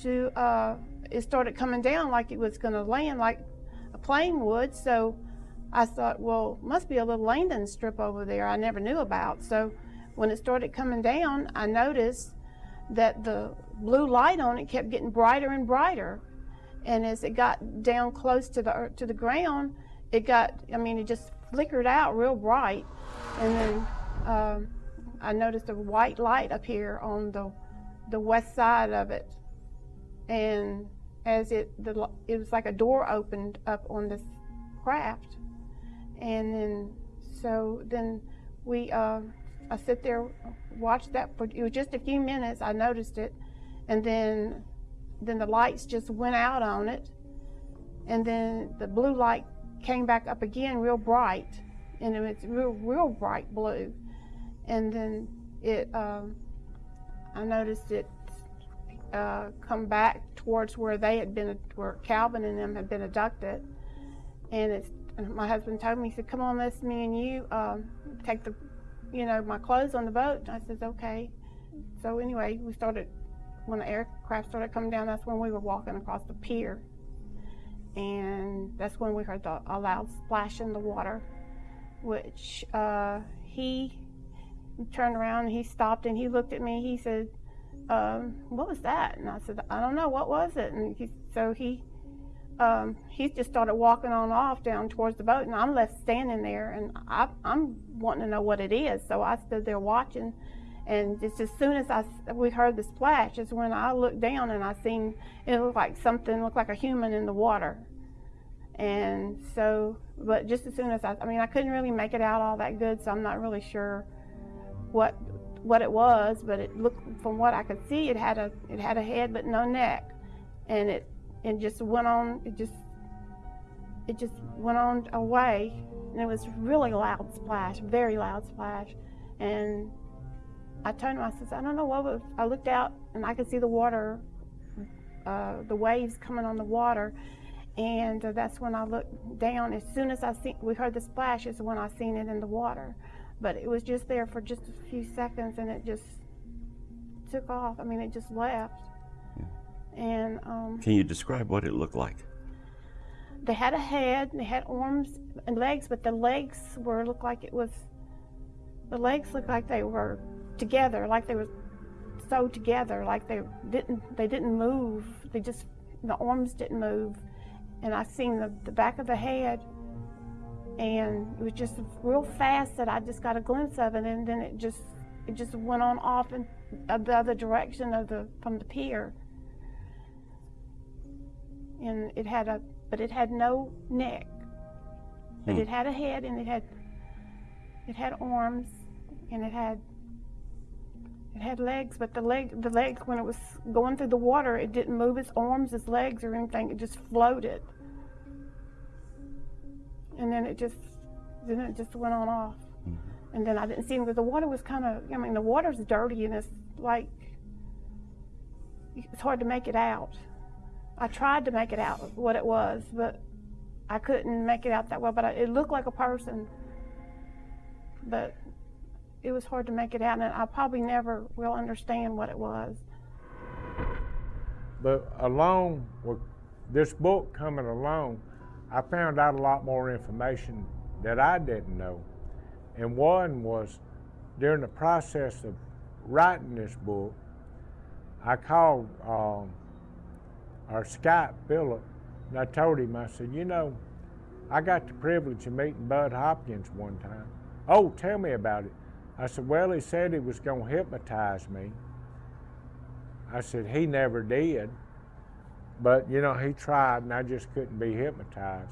S7: to, uh, it started coming down like it was going to land like a plane would. So I thought, well, must be a little landing strip over there I never knew about. So when it started coming down, I noticed that the blue light on it kept getting brighter and brighter. And as it got down close to the to the ground, it got, I mean, it just flickered out real bright. And then um, I noticed a white light up here on the the west side of it. And as it, the, it was like a door opened up on this craft. And then, so then we, uh, I sit there, watched that for, it was just a few minutes, I noticed it. And then, then the lights just went out on it. And then the blue light came back up again real bright. And it was real, real bright blue. And then it, um, I noticed it uh, come back towards where they had been, where Calvin and them had been abducted. And it's, and my husband told me, he said, come on, let's me and you um, take the, you know, my clothes on the boat. And I says, okay. So anyway, we started, when the aircraft started coming down, that's when we were walking across the pier. And that's when we heard the, a loud splash in the water, which uh, he turned around and he stopped and he looked at me. He said, um, "What was that?" And I said, "I don't know. What was it?" And he, so he um, he just started walking on off down towards the boat, and I'm left standing there, and I, I'm wanting to know what it is. So I stood there watching, and just as soon as I we heard the splash, is when I looked down and I seen it looked like something looked like a human in the water. And so, but just as soon as I, I mean, I couldn't really make it out all that good, so I'm not really sure what what it was. But it looked, from what I could see, it had a it had a head but no neck, and it it just went on. It just it just went on away, and it was really loud splash, very loud splash, and I turned to him, I said, I don't know what was. I looked out and I could see the water, uh, the waves coming on the water, and uh, that's when I looked down. As soon as I see, we heard the splash is when I seen it in the water, but it was just there for just a few seconds, and it just took off. I mean, it just left. And um,
S1: Can you describe what it looked like?
S7: they had a head, they had arms and legs, but the legs were looked like it was. The legs looked like they were together, like they were sewed together, like they didn't they didn't move. They just the arms didn't move, and I seen the, the back of the head, and it was just real fast that I just got a glimpse of it, and then it just it just went on off in uh, the other direction of the from the pier. And it had a, but it had no neck. But
S1: Hmm.
S7: it had a head and it had, it had arms, and it had, it had legs. But the leg, the legs, when it was going through the water, it didn't move its arms, its legs, or anything. It just floated. And then it just, then it just went on off. And then I didn't see him because the water was kind of, I mean, the water's dirty and it's like, it's hard to make it out. I tried to make it out what it was, but I couldn't make it out that well. But I, it looked like a person, but it was hard to make it out, and I probably never will understand what it was.
S4: But along with this book coming along, I found out a lot more information that I didn't know. And one was during the process of writing this book, I called um, our Skype Philip and I told him, I said, you know, I got the privilege of meeting Bud Hopkins one time. Oh, tell me about it. I said, well, he said he was going to hypnotize me. I said, he never did. But, you know, he tried and I just couldn't be hypnotized.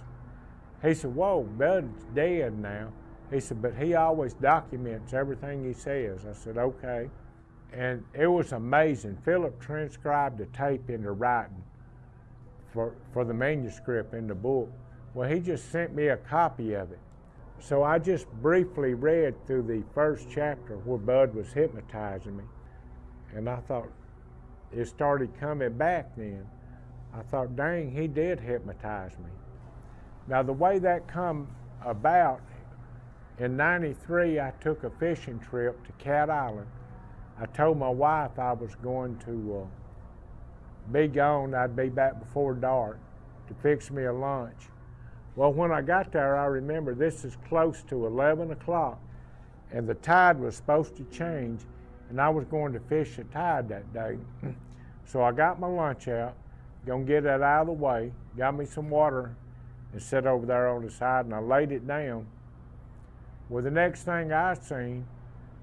S4: He said, whoa, Bud's dead now. He said, but he always documents everything he says. I said, okay. And it was amazing. Philip transcribed the tape into writing for, for the manuscript in the book. Well, he just sent me a copy of it. So I just briefly read through the first chapter where Bud was hypnotizing me. And I thought, it started coming back then. I thought, dang, he did hypnotize me. Now, the way that come about, in 93, I took a fishing trip to Cat Island. I told my wife I was going to uh, be gone, I'd be back before dark to fix me a lunch. Well, when I got there, I remember this is close to 11 o'clock, and the tide was supposed to change, and I was going to fish the tide that day. [clears throat] so I got my lunch out, gonna get that out of the way, got me some water, and sat over there on the side, and I laid it down. Well, the next thing I seen,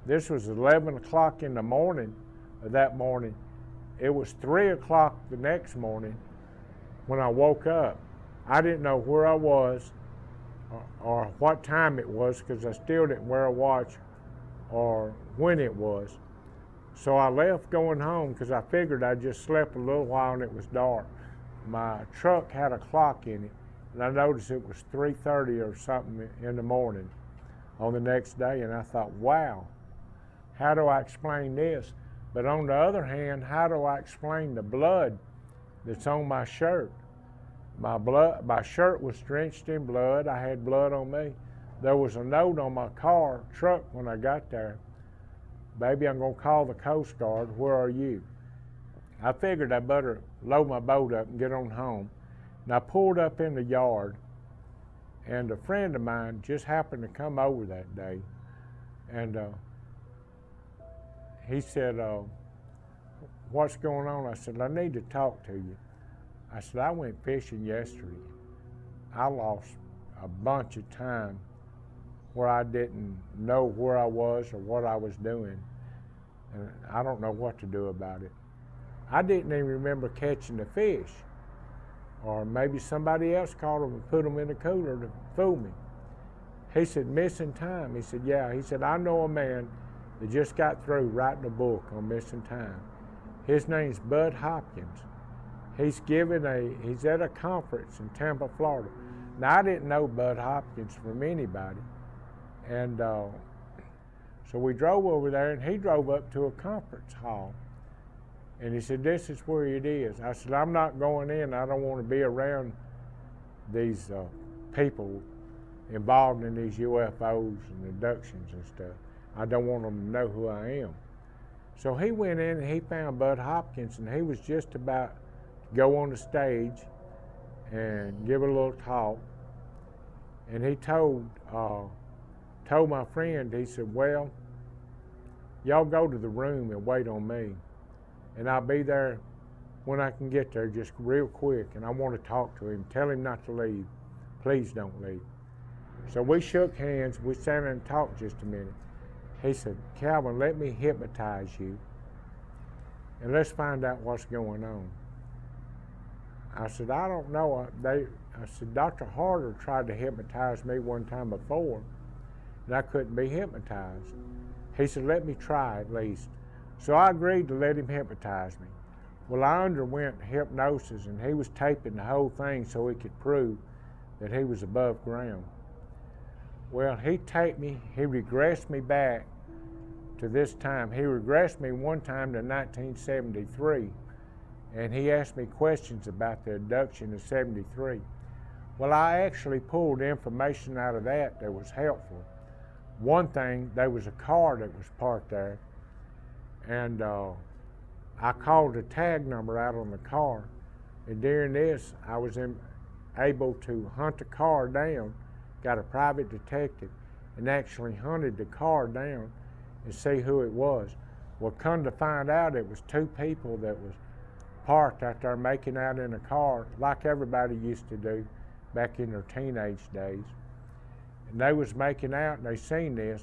S4: this was 11 o'clock in the morning of that morning. It was 3 o'clock the next morning when I woke up. I didn't know where I was or, or what time it was because I still didn't wear a watch or when it was. So I left going home because I figured I just slept a little while and it was dark. My truck had a clock in it, and I noticed it was 3:30 or something in the morning on the next day, and I thought, wow, how do I explain this? But on the other hand, how do I explain the blood that's on my shirt? My blood, my shirt was drenched in blood. I had blood on me. There was a note on my car truck when I got there. Baby, I'm gonna call the Coast Guard. Where are you? I figured I better load my boat up and get on home. And I pulled up in the yard, and a friend of mine just happened to come over that day, and uh, he said, uh, "What's going on?" I said, "I need to talk to you." I said, "I went fishing yesterday. I lost a bunch of time where I didn't know where I was or what I was doing, and I don't know what to do about it. I didn't even remember catching the fish." or maybe somebody else caught them and put them in the cooler to fool me. He said, missing time. He said, yeah. He said, I know a man that just got through writing a book on missing time. His name's Bud Hopkins. He's giving a, he's at a conference in Tampa, Florida. Now, I didn't know Bud Hopkins from anybody. And uh, so we drove over there, and he drove up to a conference hall. And he said, This is where it is. I said, I'm not going in. I don't want to be around these uh, people involved in these UFOs and abductions and stuff. I don't want them to know who I am. So he went in and he found Bud Hopkins, and he was just about to go on the stage and give a little talk. And he told uh, told my friend, he said, "Well, y'all go to the room and wait on me." and I'll be there when I can get there, just real quick. And I want to talk to him. Tell him not to leave. Please don't leave. So we shook hands. We sat and talked just a minute. He said, Calvin, let me hypnotize you and let's find out what's going on. I said, I don't know. They, I said, Dr. Harder tried to hypnotize me one time before, and I couldn't be hypnotized. He said, let me try at least. So I agreed to let him hypnotize me. Well, I underwent hypnosis, and he was taping the whole thing so he could prove that he was above ground. Well, he taped me, he regressed me back to this time. He regressed me one time to 1973, and he asked me questions about the abduction of 73. Well, I actually pulled information out of that that was helpful. One thing, there was a car that was parked there, and uh, I called the tag number out on the car. And during this, I was in, able to hunt the car down, got a private detective, and actually hunted the car down and see who it was. Well, come to find out, it was two people that was parked out there making out in a car, like everybody used to do back in their teenage days. And they was making out, and they seen this,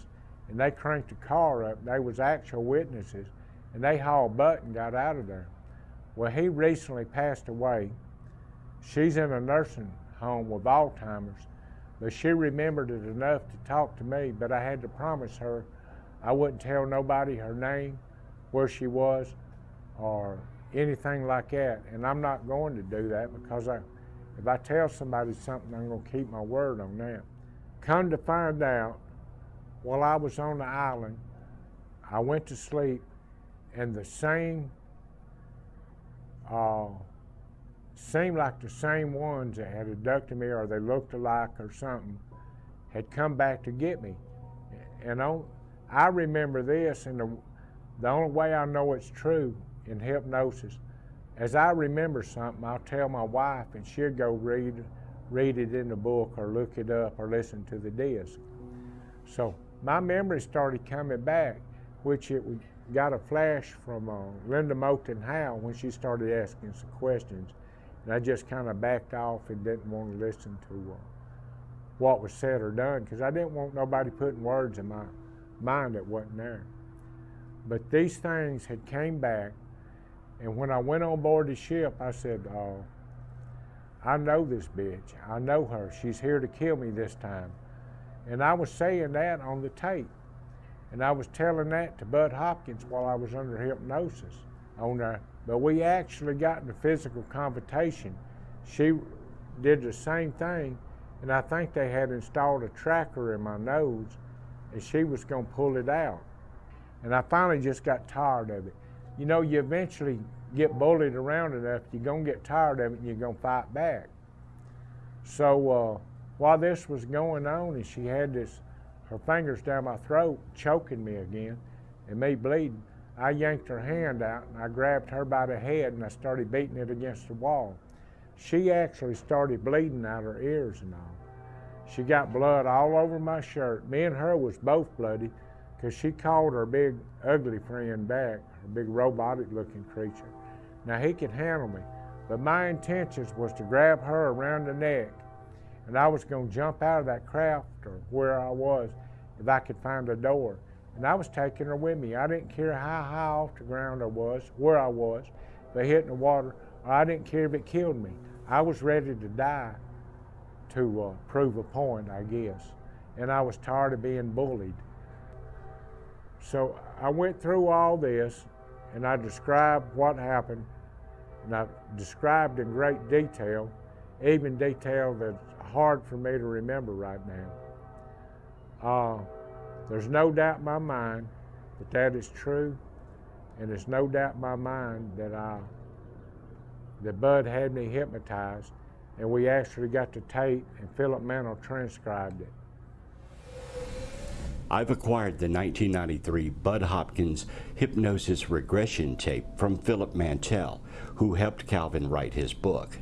S4: and they cranked the car up. They was actual witnesses, and they hauled butt and got out of there. Well, he recently passed away. She's in a nursing home with Alzheimer's, but she remembered it enough to talk to me, but I had to promise her I wouldn't tell nobody her name, where she was, or anything like that. And I'm not going to do that because I, if I tell somebody something, I'm going to keep my word on that. Come to find out, while I was on the island, I went to sleep, and the same, uh, seemed like the same ones that had abducted me or they looked alike or something had come back to get me. And on, I remember this, and the, the only way I know it's true in hypnosis, as I remember something, I'll tell my wife, and she'll go read, read it in the book or look it up or listen to the disc. So my memory started coming back, which it got a flash from uh, Linda Moulton Howe when she started asking some questions. And I just kind of backed off and didn't want to listen to uh, what was said or done because I didn't want nobody putting words in my mind that wasn't there. But these things had came back, and when I went on board the ship, I said, oh, I know this bitch. I know her. She's here to kill me this time. And I was saying that on the tape. And I was telling that to Bud Hopkins while I was under hypnosis on. But we actually got into physical confrontation. She did the same thing, and I think they had installed a tracker in my nose and she was going to pull it out. And I finally just got tired of it. You know, you eventually get bullied around enough, you're going to get tired of it and you're going to fight back. So uh, while this was going on and she had this, her fingers down my throat, choking me again, and me bleeding, I yanked her hand out and I grabbed her by the head and I started beating it against the wall. She actually started bleeding out her ears and all. She got blood all over my shirt. Me and her was both bloody because she called her big ugly friend back, her big robotic looking creature. Now he could handle me, but my intentions was to grab her around the neck and I was going to jump out of that craft or where I was if I could find a door. And I was taking her with me. I didn't care how high off the ground I was, where I was, if I hit in the water, I didn't care if it killed me. I was ready to die to uh, prove a point, I guess. And I was tired of being bullied. So I went through all this and I described what happened. And I described in great detail, even detail that's hard for me to remember right now. Uh, there's no doubt in my mind that that is true, and there's no doubt in my mind that I, that Bud had me hypnotized, and we actually got the tape, and Philip Mantle transcribed it.
S1: I've acquired the 1993 Bud Hopkins hypnosis regression tape from Philip Mantle, who helped Calvin write his book.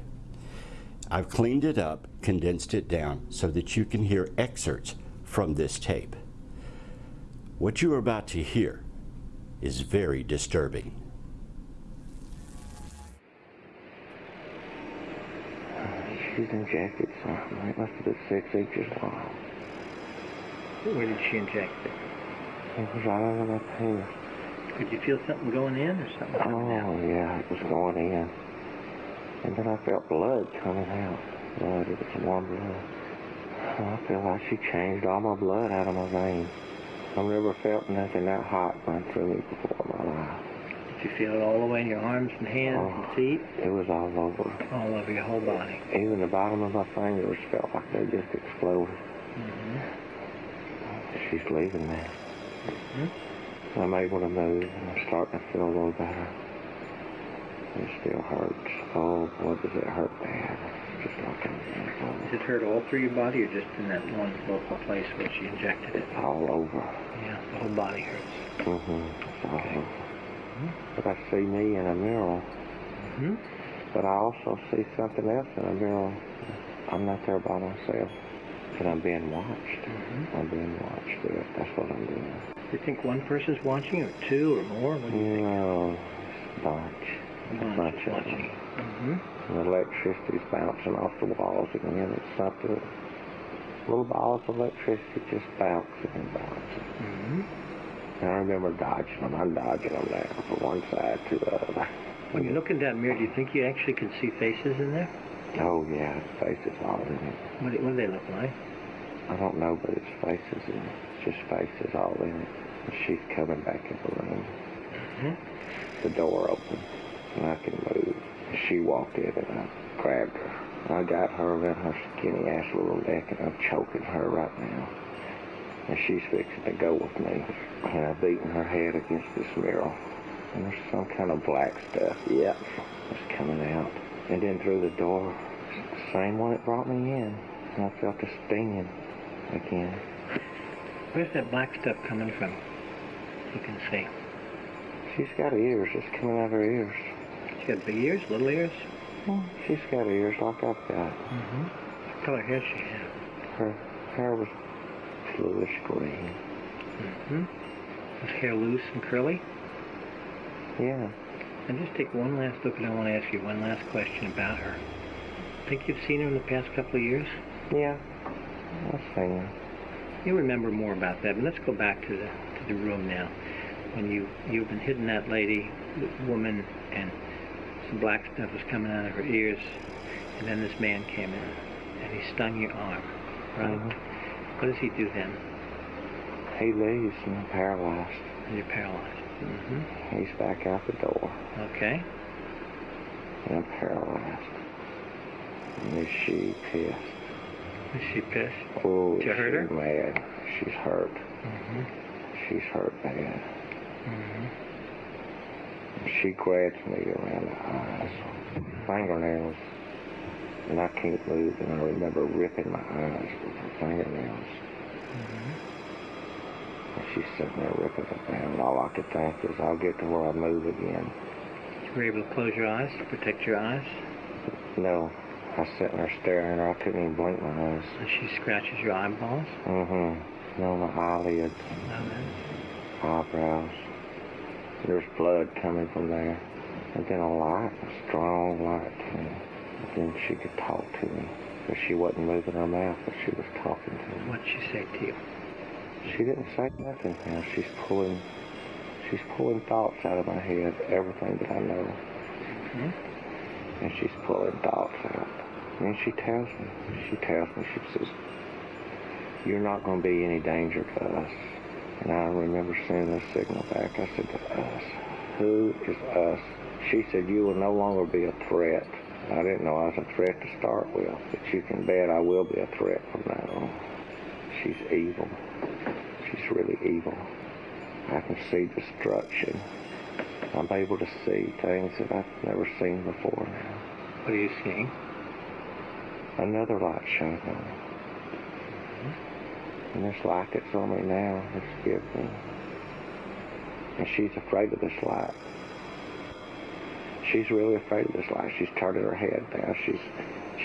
S1: I've cleaned it up, condensed it down so that you can hear excerpts from this tape. What you are about to hear is very disturbing.
S8: She's injected something. It must have been six inches long.
S9: Where did she inject it?
S8: It was right under my pants.
S9: Could you feel something going in or something?
S8: Oh, yeah, it was going in. And then I felt blood coming out. Blood, it was warm blood. I feel like she changed all my blood out of my veins. I've never felt nothing that hot run through me before in my life.
S9: Did you feel it all the way in your arms and hands
S8: Oh.
S9: and feet?
S8: It was all over.
S9: All over your whole body.
S8: Even the bottom of my fingers felt like they just exploded. She's leaving now. I'm able to move and I'm starting to feel a little better. It still hurts. Oh boy, does it hurt bad. Just like I'm
S9: Does it hurt all through your body or just in that one local place where she injected it?
S8: all over.
S9: Yeah, the whole body hurts.
S8: Mm-hmm. It's all over. But I see me in a mirror.
S9: hmm
S8: But I also see something else in a mirror. I'm not there by myself. And I'm being watched. I'm being watched. There. That's what I'm doing.
S9: Do you think one person's watching or two or more? What do you think?
S8: No, it's a bunch.
S9: A bunch
S8: bunch of
S9: watching. Mm-hmm.
S8: And the electricity's bouncing off the walls again. It's something. Little balls of electricity just bouncing and bouncing.
S9: Mm-hmm.
S8: And I remember dodging them. I'm dodging them now from one side to the other.
S9: When you look in that mirror, do you think you actually can see faces in there?
S8: Oh yeah, faces all in it.
S9: What do, what do they look like?
S8: I don't know, but it's faces in it. It's just faces all in it. And she's coming back in the room. Mm-hmm. The door opened, and I can move. She walked in, and I grabbed her. I got her in her skinny ass little neck, and I'm choking her right now. And she's fixing to go with me. And I'm beating her head against this mirror. And there's some kind of black stuff. Yep, it's coming out. And then through the door, the same one that brought me in. And I felt the stinging again.
S9: Where's that black stuff coming from? You can see.
S8: She's got ears. It's coming out of her ears.
S9: She got big ears, little ears.
S8: Well, She's got ears like I've got.
S9: Mm-hmm. What color hair she have?
S8: Her hair was bluish green.
S9: Mm-hmm. Hair loose and curly?
S8: Yeah.
S9: And just take one last look, and I want to ask you one last question about her. Think you've seen her in the past couple of years?
S8: Yeah. I've seen her.
S9: You remember more about that, but let's go back to the to the room now. When you you've been hitting that lady, woman, and some black stuff was coming out of her ears, and then this man came in, and he stung your arm, right?
S8: Mhm.
S9: What does he do then?
S8: He leaves and I'm paralyzed.
S9: And you're paralyzed. Mm-hmm.
S8: He's back out the door
S9: Okay.
S8: and I'm paralyzed. And is she pissed?
S9: Is she pissed?
S8: Oh,
S9: Did you hurt her?
S8: she's mad. She's hurt.
S9: Mm-hmm.
S8: She's hurt bad.
S9: Mm-hmm.
S8: She grabs me around the eyes, fingernails, and I can't move. And I remember ripping my eyes with her fingernails. And she's sitting there ripping it down. And all I could think is, I'll get to where I move again.
S9: You were able to close your eyes to protect your eyes,
S8: No, I was sitting there staring at her. I couldn't even blink my eyes.
S9: and she scratches your eyeballs.
S8: Mm-hmm. No, my eyelids,
S9: Now then.
S8: eyebrows. There's blood coming from there. And then a light, a strong light came. Then she could talk to me. But she wasn't moving her mouth, but she was talking to me.
S9: What'd she say to you?
S8: She didn't say nothing now. She's pulling she's pulling thoughts out of my head, everything that I know.
S9: Mhm.
S8: And she's pulling thoughts out. And she tells me, she tells me, she says, You're not gonna be any danger to us. And I remember sending a signal back. I said to us, Who is us? She said, You will no longer be a threat. I didn't know I was a threat to start with, but you can bet I will be a threat from now on. She's evil. She's really evil. I can see destruction. I'm able to see things that I've never seen before now.
S9: What are you seeing?
S8: Another light shining on me. And this light that's on me now is me. And she's afraid of this light. She's really afraid of this light. She's turning her head now. She's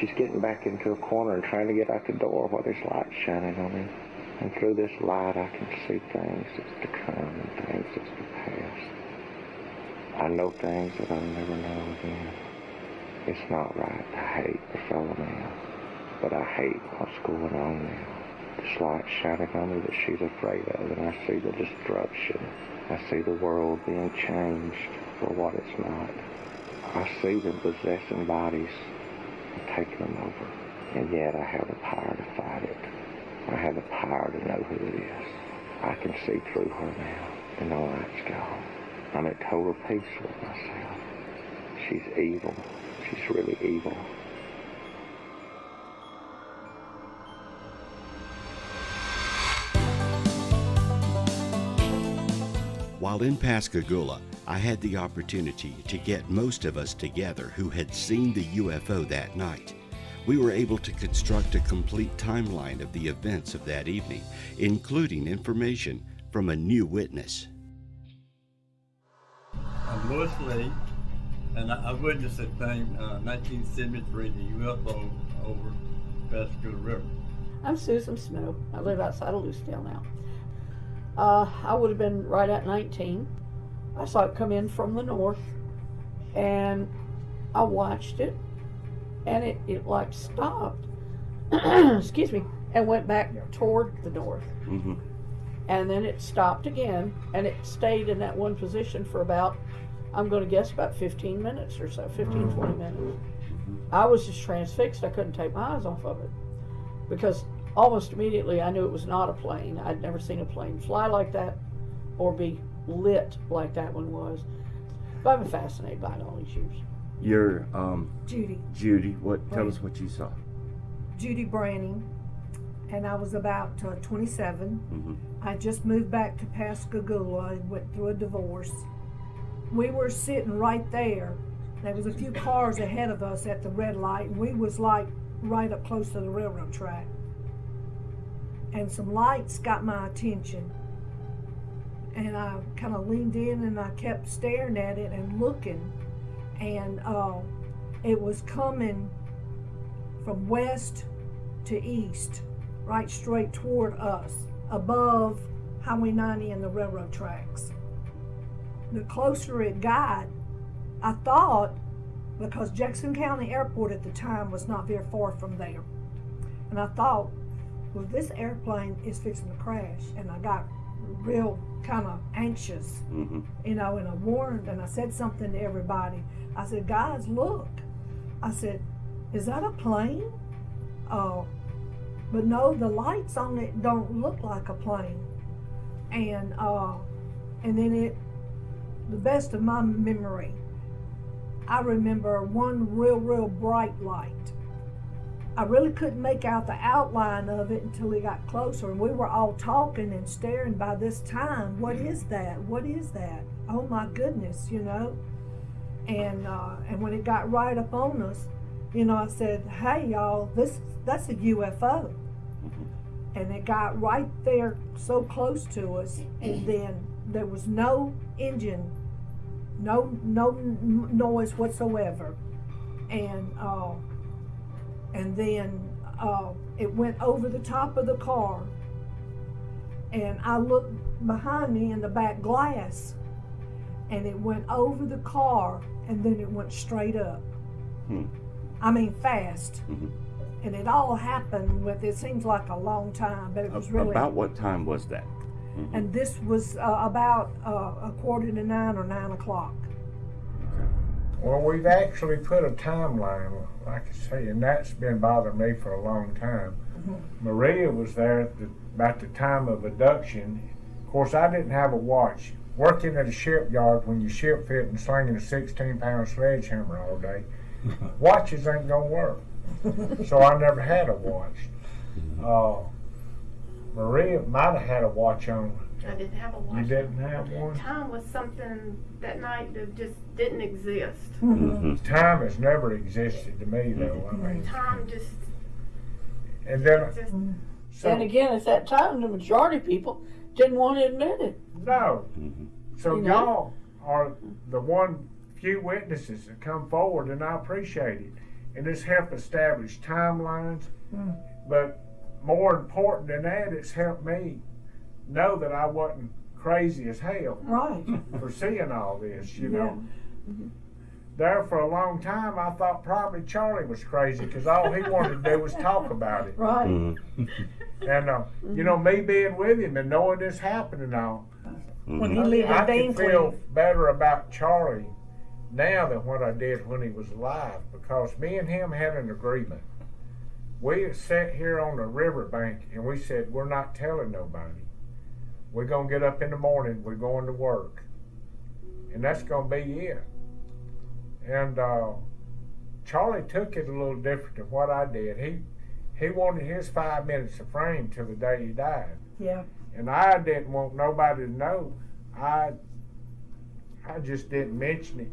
S8: she's getting back into a corner and trying to get out the door while this light's shining on me. And through this light I can see things that's to come and things that's to pass. I know things that I'll never know again. It's not right to hate a fellow man, but I hate what's going on now. This light shining on me that she's afraid of, and I see the destruction. I see the world being changed for what it's not. I see them possessing bodies and taking them over. And yet I have the power to fight it. I have the power to know who it is. I can see through her now, and all that's gone. I'm at total peace with myself. She's evil. She's really evil.
S1: While in Pascagoula, I had the opportunity to get most of us together who had seen the UFO that night. We were able to construct a complete timeline of the events of that evening, including information from a new witness.
S3: I'm Louis Lee, and I, I witnessed a thing, uh, 1973, the UFO over Pascagoula River.
S2: I'm Susan Snow. I live outside of Lucedale now. Uh, I would have been right at 19. I saw it come in from the north, and I watched it, and it, it like stopped, [clears throat] excuse me, and went back toward the north.
S1: Mm-hmm.
S2: And then it stopped again, and it stayed in that one position for about, I'm going to guess, about 15 minutes or so, 15, 20 minutes. I was just transfixed. I couldn't take my eyes off of it because almost immediately I knew it was not a plane. I'd never seen a plane fly like that or be lit like that one was. But I've been fascinated by it all these years.
S10: You're um,
S11: Judy,
S10: Judy. What? Tell
S11: Right.
S10: us what you saw.
S11: Judy Branning, and I was about uh, 27.
S10: Mhm.
S11: I just moved back to Pascagoula and went through a divorce. We were sitting right there. There was a few cars ahead of us at the red light, and we was like right up close to the railroad track. And some lights got my attention. And I kind of leaned in and I kept staring at it and looking. And uh, it was coming from west to east, right straight toward us, above Highway 90 and the railroad tracks. The closer it got, I thought, because Jackson County Airport at the time was not very far from there, and I thought, well, this airplane is fixing to crash, and I got real kind of anxious
S10: Mm-hmm.
S11: you know, and I warned and I said something to everybody. I said, guys, look. I said, is that a plane? Oh, but no, the lights on it don't look like a plane. And uh, and then it, the best of my memory, I remember one real, real bright light. I really couldn't make out the outline of it until he got closer, and we were all talking and staring by this time. What is that? What is that? Oh my goodness, you know. And uh, and when it got right up on us, you know, I said, "Hey, y'all, this that's a UFO." And it got right there, so close to us, and [clears throat] then there was no engine, no no noise whatsoever, and. Uh, and then uh, it went over the top of the car. And I looked behind me in the back glass, and it went over the car, and then it went straight up.
S10: Hmm.
S11: I mean, fast.
S10: Mhm.
S11: And it all happened with, it seems like a long time, but it was really.
S10: About what time was that?
S11: And this was uh, about uh, a quarter to nine or nine o'clock.
S4: Well, we've actually put a timeline, like I say, and that's been bothering me for a long time. Maria was there at the, about the time of abduction. Of course, I didn't have a watch. Working at a shipyard when you ship fit and slinging a 16 pound sledgehammer all day, [laughs] watches ain't gonna work. [laughs] so I never had a watch. Uh, Maria might have had a watch on.
S7: I didn't have a watch.
S4: You didn't have one?
S7: Time was something that night that just didn't exist.
S10: Mm-hmm.
S4: Time has never existed to me, though. I mean,
S7: Time just,
S4: and then
S7: just
S4: so
S2: and again, at that time, the majority of people didn't want to admit it.
S4: no.
S10: Mm-hmm.
S4: So
S2: You know?
S4: y'all are the one few witnesses that come forward, and I appreciate it. And it's helped establish timelines, but more important than that, it's helped me know that I wasn't crazy as hell
S11: Right.
S4: for seeing all this. You know. there for a long time, I thought probably Charlie was crazy because all he wanted to do was talk about it.
S11: Right.
S10: Mm-hmm. [laughs]
S4: And uh, you know, me being with him and knowing this happened and all,
S11: When he lived
S4: I
S11: in
S4: can feel better about Charlie now than what I did when he was alive because me and him had an agreement. We sat here on the riverbank and we said we're not telling nobody. We're gonna get up in the morning. We're going to work, and that's gonna be it. And uh, Charlie took it a little different than what I did. He he wanted his five minutes of fame till the day he died
S11: Yeah.
S4: and I didn't want nobody to know. I I just didn't mention it.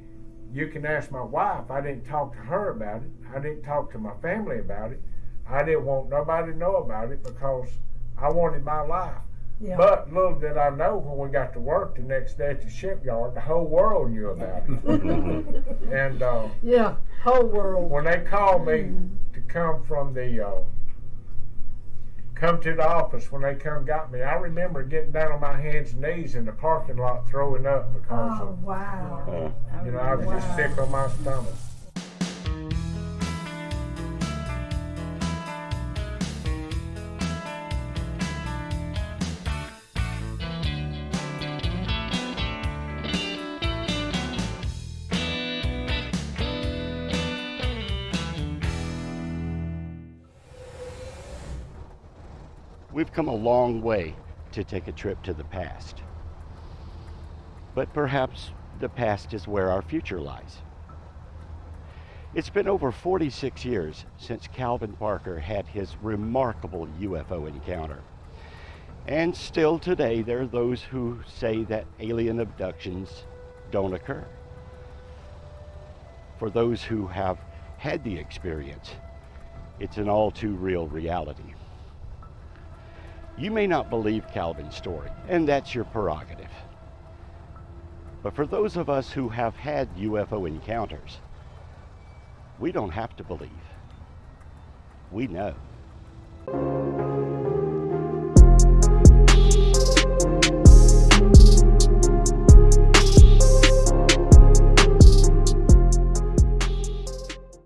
S4: You can ask my wife. I didn't talk to her about it. I didn't talk to my family about it. I didn't want nobody to know about it because I wanted my life.
S11: Yeah.
S4: But little did I know when we got to work the next day at the shipyard, the whole world knew about it. [laughs] and uh,
S11: yeah. Whole world.
S4: when they called me to come from the uh, come to the office when they come got me, I remember getting down on my hands and knees in the parking lot throwing up because
S11: Oh
S4: of,
S11: wow.
S4: you know I was just sick on my stomach.
S1: Come a long way to take a trip to the past. But perhaps the past is where our future lies. It's been over 46 years since Calvin Parker had his remarkable UFO encounter. And still today, there are those who say that alien abductions don't occur. For those who have had the experience, it's an all too real reality. You may not believe Calvin's story, and that's your prerogative. But for those of us who have had UFO encounters, we don't have to believe. We know.